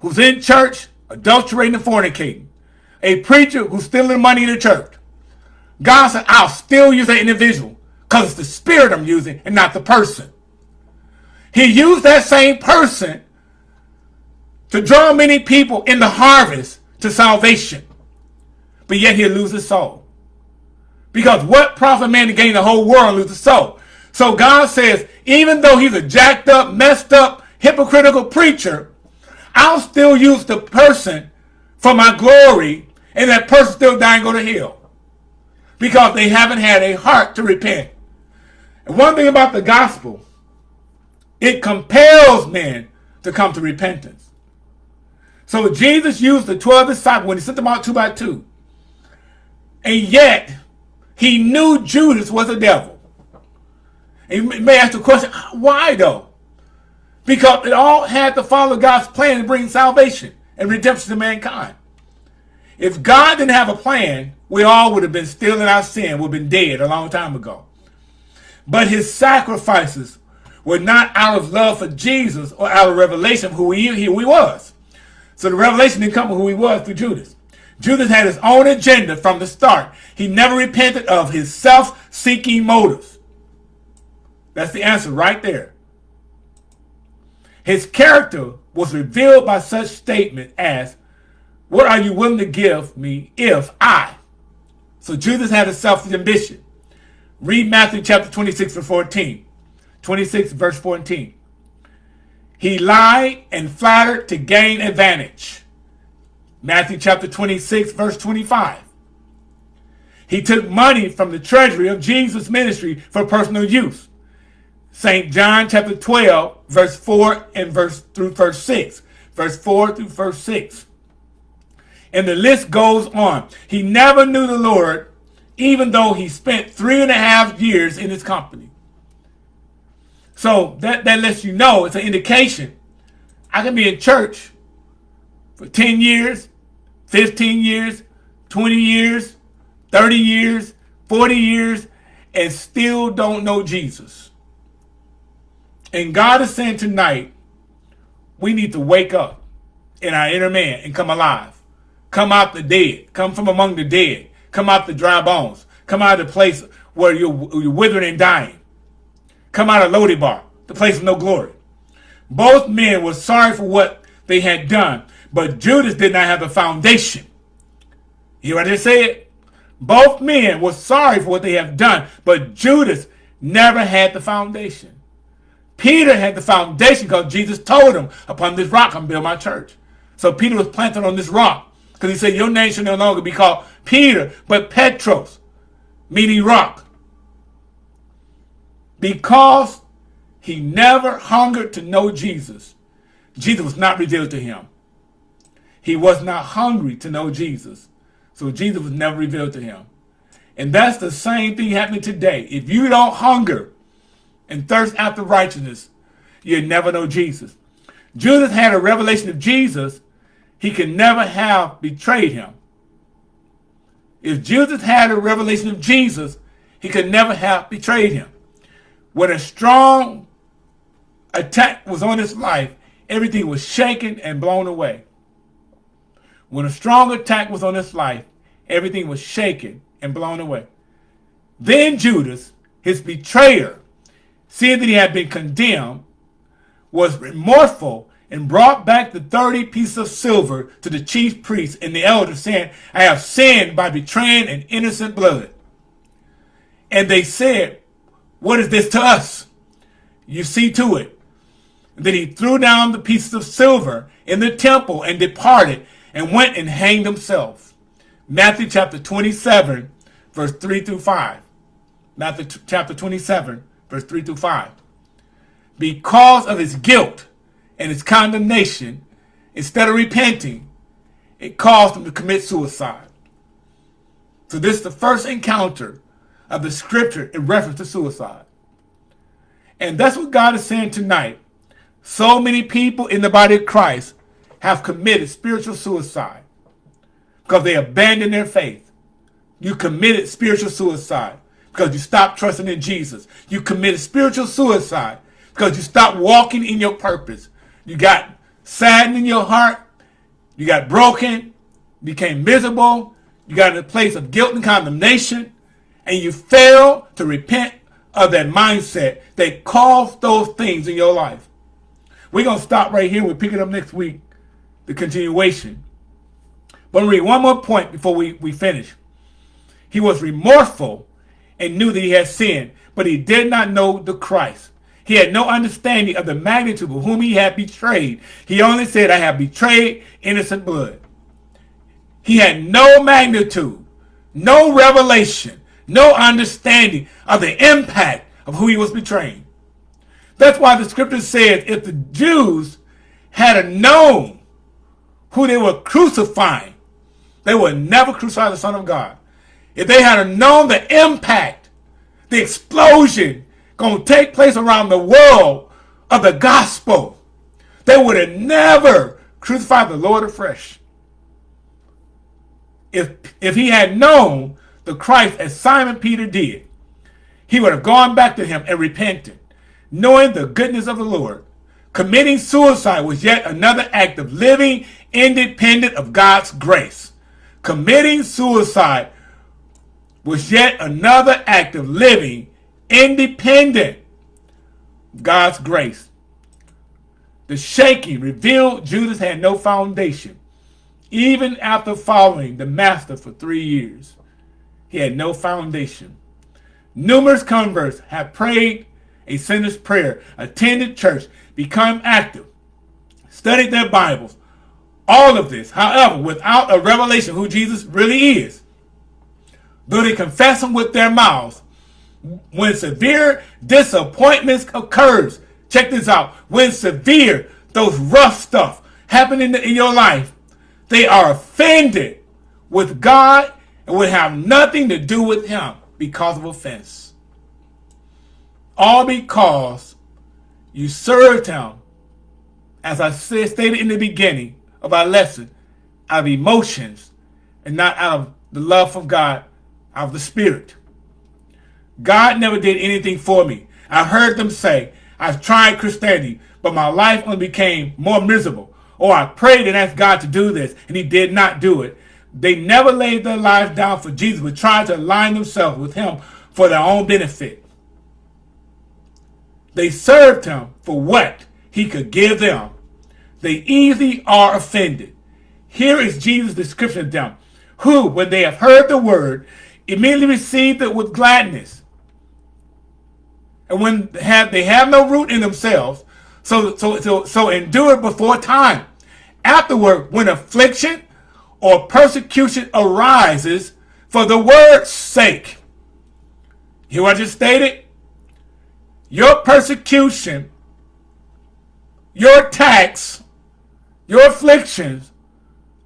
who's in church, adulterating and fornicating. A preacher who's stealing money in the church. God said, I'll still use that individual because it's the spirit I'm using and not the person. He used that same person to draw many people in the harvest to salvation. But yet he'll lose his soul. Because what profit man to gain the whole world and lose his soul? So God says, even though he's a jacked up, messed up, hypocritical preacher, I'll still use the person for my glory and that person still and go to hell. Because they haven't had a heart to repent. And one thing about the gospel, it compels men to come to repentance. So Jesus used the 12 disciples when he sent them out two by two. And yet, he knew Judas was a devil. And you may ask the question, why though? Because it all had to follow God's plan to bring salvation and redemption to mankind. If God didn't have a plan, we all would have been still in our sin, would have been dead a long time ago. But his sacrifices were not out of love for Jesus or out of revelation of who he, who he was. So the revelation didn't come from who he was through Judas. Judas had his own agenda from the start. He never repented of his self-seeking motives. That's the answer right there. His character was revealed by such statement as, what are you willing to give me if I? So Judas had a selfish ambition. Read Matthew chapter 26 verse 14. 26 verse 14. He lied and flattered to gain advantage. Matthew chapter 26 verse 25. He took money from the treasury of Jesus' ministry for personal use. St. John chapter 12 verse 4 and verse through verse 6. Verse 4 through verse 6. And the list goes on. He never knew the Lord, even though he spent three and a half years in his company. So that, that lets you know, it's an indication. I can be in church for 10 years, 15 years, 20 years, 30 years, 40 years, and still don't know Jesus. And God is saying tonight, we need to wake up in our inner man and come alive. Come out the dead. Come from among the dead. Come out the dry bones. Come out of the place where you're, you're withering and dying. Come out of Lo-debar, the place of no glory. Both men were sorry for what they had done, but Judas did not have a foundation. You hear what I say it? Both men were sorry for what they have done, but Judas never had the foundation. Peter had the foundation because Jesus told him, upon this rock I'm build my church. So Peter was planted on this rock. Because he said, your name should no longer be called Peter, but Petros, meaning rock. Because he never hungered to know Jesus, Jesus was not revealed to him. He was not hungry to know Jesus. So Jesus was never revealed to him. And that's the same thing happening today. If you don't hunger and thirst after righteousness, you'll never know Jesus. Judas had a revelation of Jesus, he could never have betrayed him. If Judas had a revelation of Jesus, he could never have betrayed him. When a strong attack was on his life, everything was shaken and blown away. When a strong attack was on his life, everything was shaken and blown away. Then Judas, his betrayer, seeing that he had been condemned, was remorseful and brought back the 30 pieces of silver to the chief priests and the elders, saying, I have sinned by betraying an innocent blood. And they said, What is this to us? You see to it. Then he threw down the pieces of silver in the temple and departed and went and hanged himself. Matthew chapter 27, verse 3 through 5. Matthew chapter 27, verse 3 through 5. Because of his guilt, and his condemnation, instead of repenting, it caused him to commit suicide. So this is the first encounter of the scripture in reference to suicide. And that's what God is saying tonight. So many people in the body of Christ have committed spiritual suicide. because they abandoned their faith. You committed spiritual suicide because you stopped trusting in Jesus. You committed spiritual suicide because you stopped walking in your purpose. You got saddened in your heart. You got broken, became miserable. You got in a place of guilt and condemnation. And you failed to repent of that mindset that caused those things in your life. We're going to stop right here. We'll pick it up next week, the continuation. But read one more point before we, we finish. He was remorseful and knew that he had sinned, but he did not know the Christ. He had no understanding of the magnitude of whom he had betrayed. He only said, I have betrayed innocent blood. He had no magnitude, no revelation, no understanding of the impact of who he was betraying. That's why the scripture says if the Jews had a known who they were crucifying, they would never crucify the Son of God. If they had known the impact, the explosion going to take place around the world of the gospel, they would have never crucified the Lord afresh. If, if he had known the Christ as Simon Peter did, he would have gone back to him and repented, knowing the goodness of the Lord. Committing suicide was yet another act of living independent of God's grace. Committing suicide was yet another act of living independent of God's grace. The shaking revealed Judas had no foundation. Even after following the master for three years, he had no foundation. Numerous converts have prayed a sinner's prayer, attended church, become active, studied their Bibles. All of this, however, without a revelation who Jesus really is. Though they confess him with their mouths, when severe disappointments occurs, check this out, when severe, those rough stuff happen in, in your life, they are offended with God and would have nothing to do with him because of offense. All because you served him, as I said, stated in the beginning of our lesson, out of emotions and not out of the love of God, out of the Spirit. God never did anything for me. I heard them say, I've tried Christianity, but my life only became more miserable. Or I prayed and asked God to do this, and he did not do it. They never laid their lives down for Jesus, but tried to align themselves with him for their own benefit. They served him for what he could give them. They easily are offended. Here is Jesus' description of them, who, when they have heard the word, immediately received it with gladness and when they have, they have no root in themselves, so, so, so, so endure before time. Afterward, when affliction or persecution arises for the word's sake. Hear what I just stated? Your persecution, your attacks, your afflictions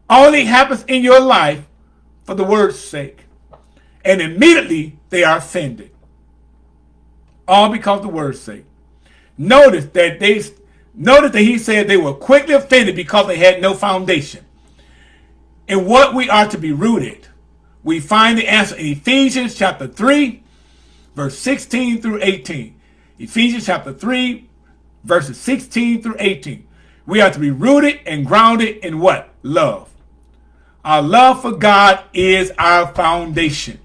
only happens in your life for the word's sake. And immediately they are offended all because the word's sake. Notice that they notice that he said they were quickly offended because they had no foundation. In what we are to be rooted, we find the answer in Ephesians chapter 3, verse 16 through 18. Ephesians chapter 3, verses 16 through 18. We are to be rooted and grounded in what? Love. Our love for God is our foundation.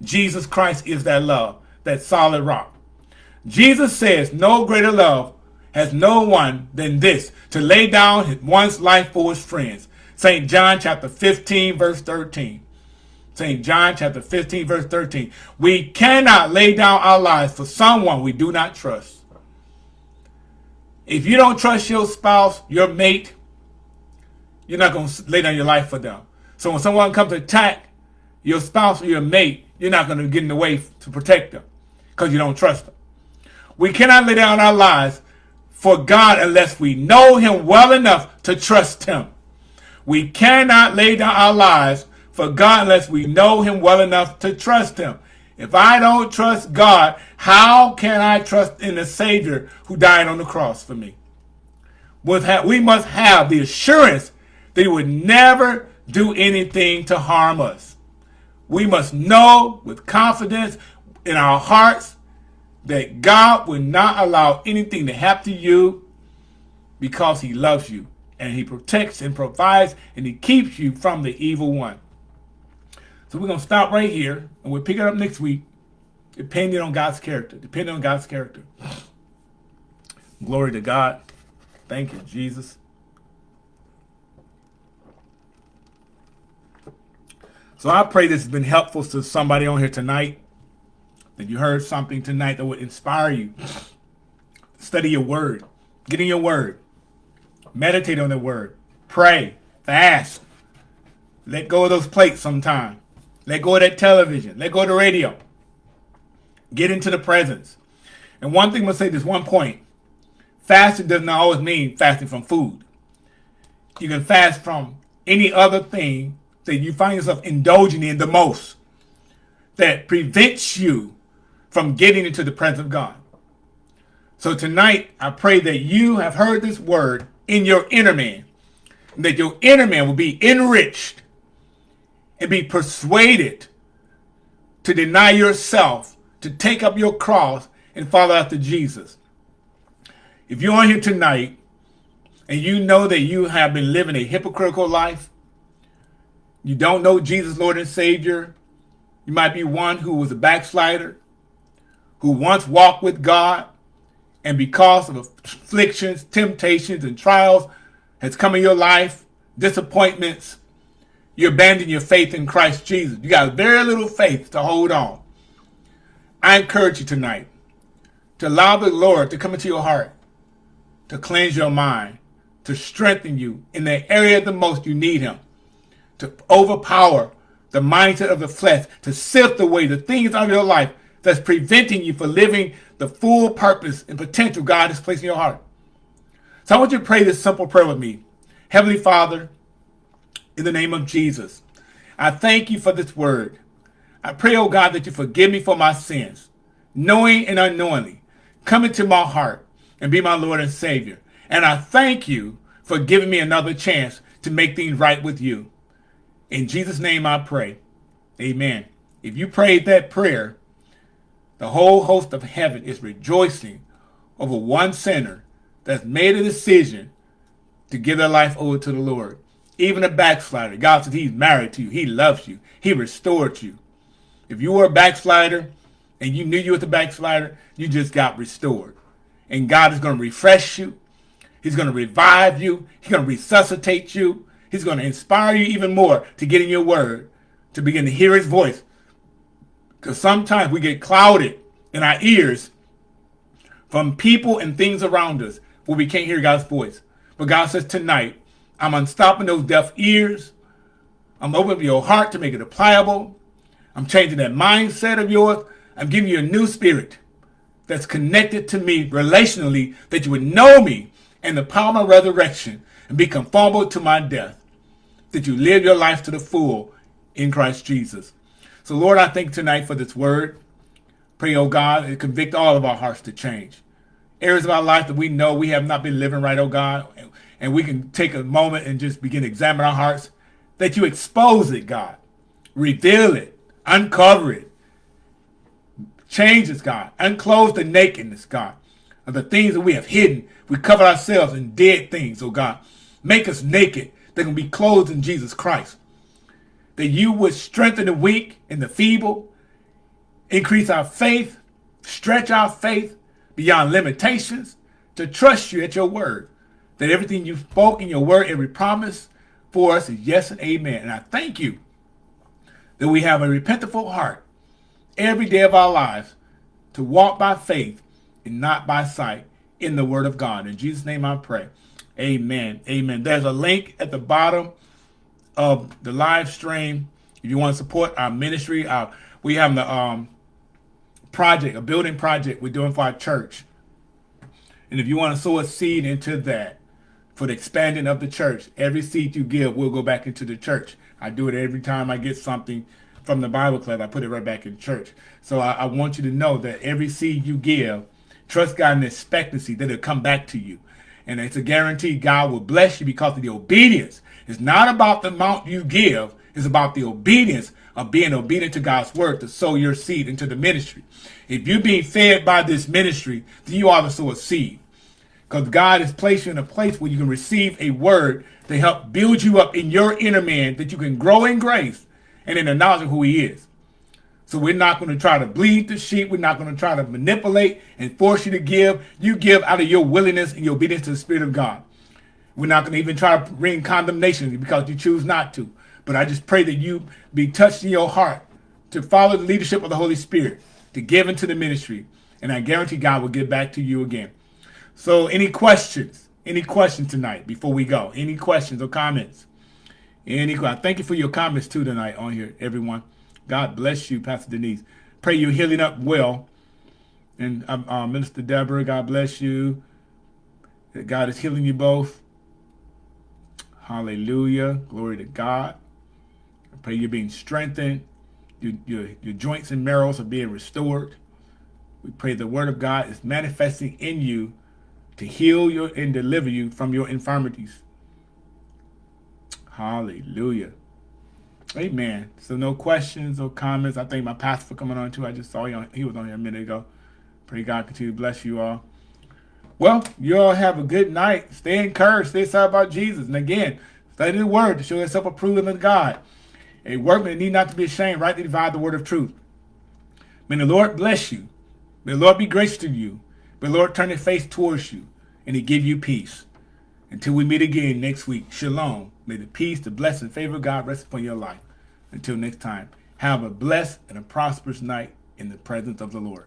Jesus Christ is that love, that solid rock. Jesus says, no greater love has no one than this, to lay down one's life for his friends. St. John chapter 15, verse 13. St. John chapter 15, verse 13. We cannot lay down our lives for someone we do not trust. If you don't trust your spouse, your mate, you're not going to lay down your life for them. So when someone comes to attack your spouse or your mate, you're not going to get in the way to protect them because you don't trust them. We cannot lay down our lives for God unless we know him well enough to trust him. We cannot lay down our lives for God unless we know him well enough to trust him. If I don't trust God, how can I trust in the Savior who died on the cross for me? We must have the assurance that he would never do anything to harm us. We must know with confidence in our hearts that God will not allow anything to happen to you because he loves you and he protects and provides and he keeps you from the evil one. So we're going to stop right here and we'll pick it up next week depending on God's character, depending on God's character. Glory to God. Thank you, Jesus. So I pray this has been helpful to somebody on here tonight. That you heard something tonight that would inspire you. Study your word. Get in your word. Meditate on the word. Pray. Fast. Let go of those plates sometime. Let go of that television. Let go of the radio. Get into the presence. And one thing I'm going to say this one point. Fasting does not always mean fasting from food. You can fast from any other thing that you find yourself indulging in the most that prevents you from getting into the presence of God. So tonight, I pray that you have heard this word in your inner man, that your inner man will be enriched and be persuaded to deny yourself, to take up your cross and follow after Jesus. If you're on here tonight and you know that you have been living a hypocritical life, you don't know Jesus, Lord and Savior, you might be one who was a backslider, who once walked with God, and because of afflictions, temptations, and trials has come in your life, disappointments, you abandon your faith in Christ Jesus. You got very little faith to hold on. I encourage you tonight to allow the Lord to come into your heart, to cleanse your mind, to strengthen you in the area the most you need him, to overpower the mindset of the flesh, to sift away the things of your life that's preventing you from living the full purpose and potential God has placed in your heart. So I want you to pray this simple prayer with me. Heavenly Father, in the name of Jesus, I thank you for this word. I pray, oh God, that you forgive me for my sins, knowing and unknowingly. Come into my heart and be my Lord and Savior. And I thank you for giving me another chance to make things right with you. In Jesus' name I pray. Amen. If you prayed that prayer, the whole host of heaven is rejoicing over one sinner that's made a decision to give their life over to the Lord. Even a backslider. God says he's married to you. He loves you. He restored you. If you were a backslider and you knew you was a backslider, you just got restored. And God is going to refresh you. He's going to revive you. He's going to resuscitate you. He's going to inspire you even more to get in your word, to begin to hear his voice, because sometimes we get clouded in our ears from people and things around us where we can't hear God's voice. But God says tonight, I'm unstopping those deaf ears. I'm opening your heart to make it pliable. I'm changing that mindset of yours. I'm giving you a new spirit that's connected to me relationally, that you would know me and the power of resurrection and be conformable to my death. That you live your life to the full in Christ Jesus. So, Lord, I thank tonight for this word. Pray, oh God, and convict all of our hearts to change. Areas of our life that we know we have not been living right, oh God, and we can take a moment and just begin to examine our hearts, that you expose it, God. Reveal it, uncover it, change us, God. Unclose the nakedness, God, of the things that we have hidden. We cover ourselves in dead things, oh God. Make us naked that can be clothed in Jesus Christ that you would strengthen the weak and the feeble, increase our faith, stretch our faith beyond limitations, to trust you at your word. That everything you spoke in your word, every promise for us is yes and amen. And I thank you that we have a repentful heart every day of our lives to walk by faith and not by sight in the word of God. In Jesus' name I pray. Amen. Amen. There's a link at the bottom of the live stream. If you want to support our ministry, our, we have the um, project, a building project we're doing for our church. And if you want to sow a seed into that for the expanding of the church, every seed you give will go back into the church. I do it every time I get something from the Bible club. I put it right back in church. So I, I want you to know that every seed you give, trust God in expectancy that it'll come back to you. And it's a guarantee God will bless you because of the obedience. It's not about the amount you give. It's about the obedience of being obedient to God's word to sow your seed into the ministry. If you're being fed by this ministry, then you ought to sow a seed. Because God has placed you in a place where you can receive a word to help build you up in your inner man that you can grow in grace and in the knowledge of who he is. So we're not going to try to bleed the sheep. We're not going to try to manipulate and force you to give. You give out of your willingness and your obedience to the Spirit of God. We're not going to even try to bring condemnation because you choose not to. But I just pray that you be touched in your heart to follow the leadership of the Holy Spirit, to give into the ministry. And I guarantee God will get back to you again. So any questions? Any questions tonight before we go? Any questions or comments? Any thank you for your comments too tonight on here, everyone. God bless you, Pastor Denise. Pray you're healing up well. And uh, uh, Minister Deborah, God bless you. God is healing you both. Hallelujah. Glory to God. I pray you're being strengthened. Your, your, your joints and marrows are being restored. We pray the word of God is manifesting in you to heal you and deliver you from your infirmities. Hallelujah. Amen. So no questions or comments. I thank my pastor for coming on too. I just saw you he was on here a minute ago. Pray God continue to bless you all. Well, you all have a good night. Stay encouraged. Stay excited about Jesus. And again, study the word to show yourself approved of God. A workman need not to be ashamed, rightly divide the word of truth. May the Lord bless you. May the Lord be gracious to you. The Lord turn his face towards you and he give you peace. Until we meet again next week, shalom. May the peace, the blessing, favor of God rest upon your life. Until next time, have a blessed and a prosperous night in the presence of the Lord.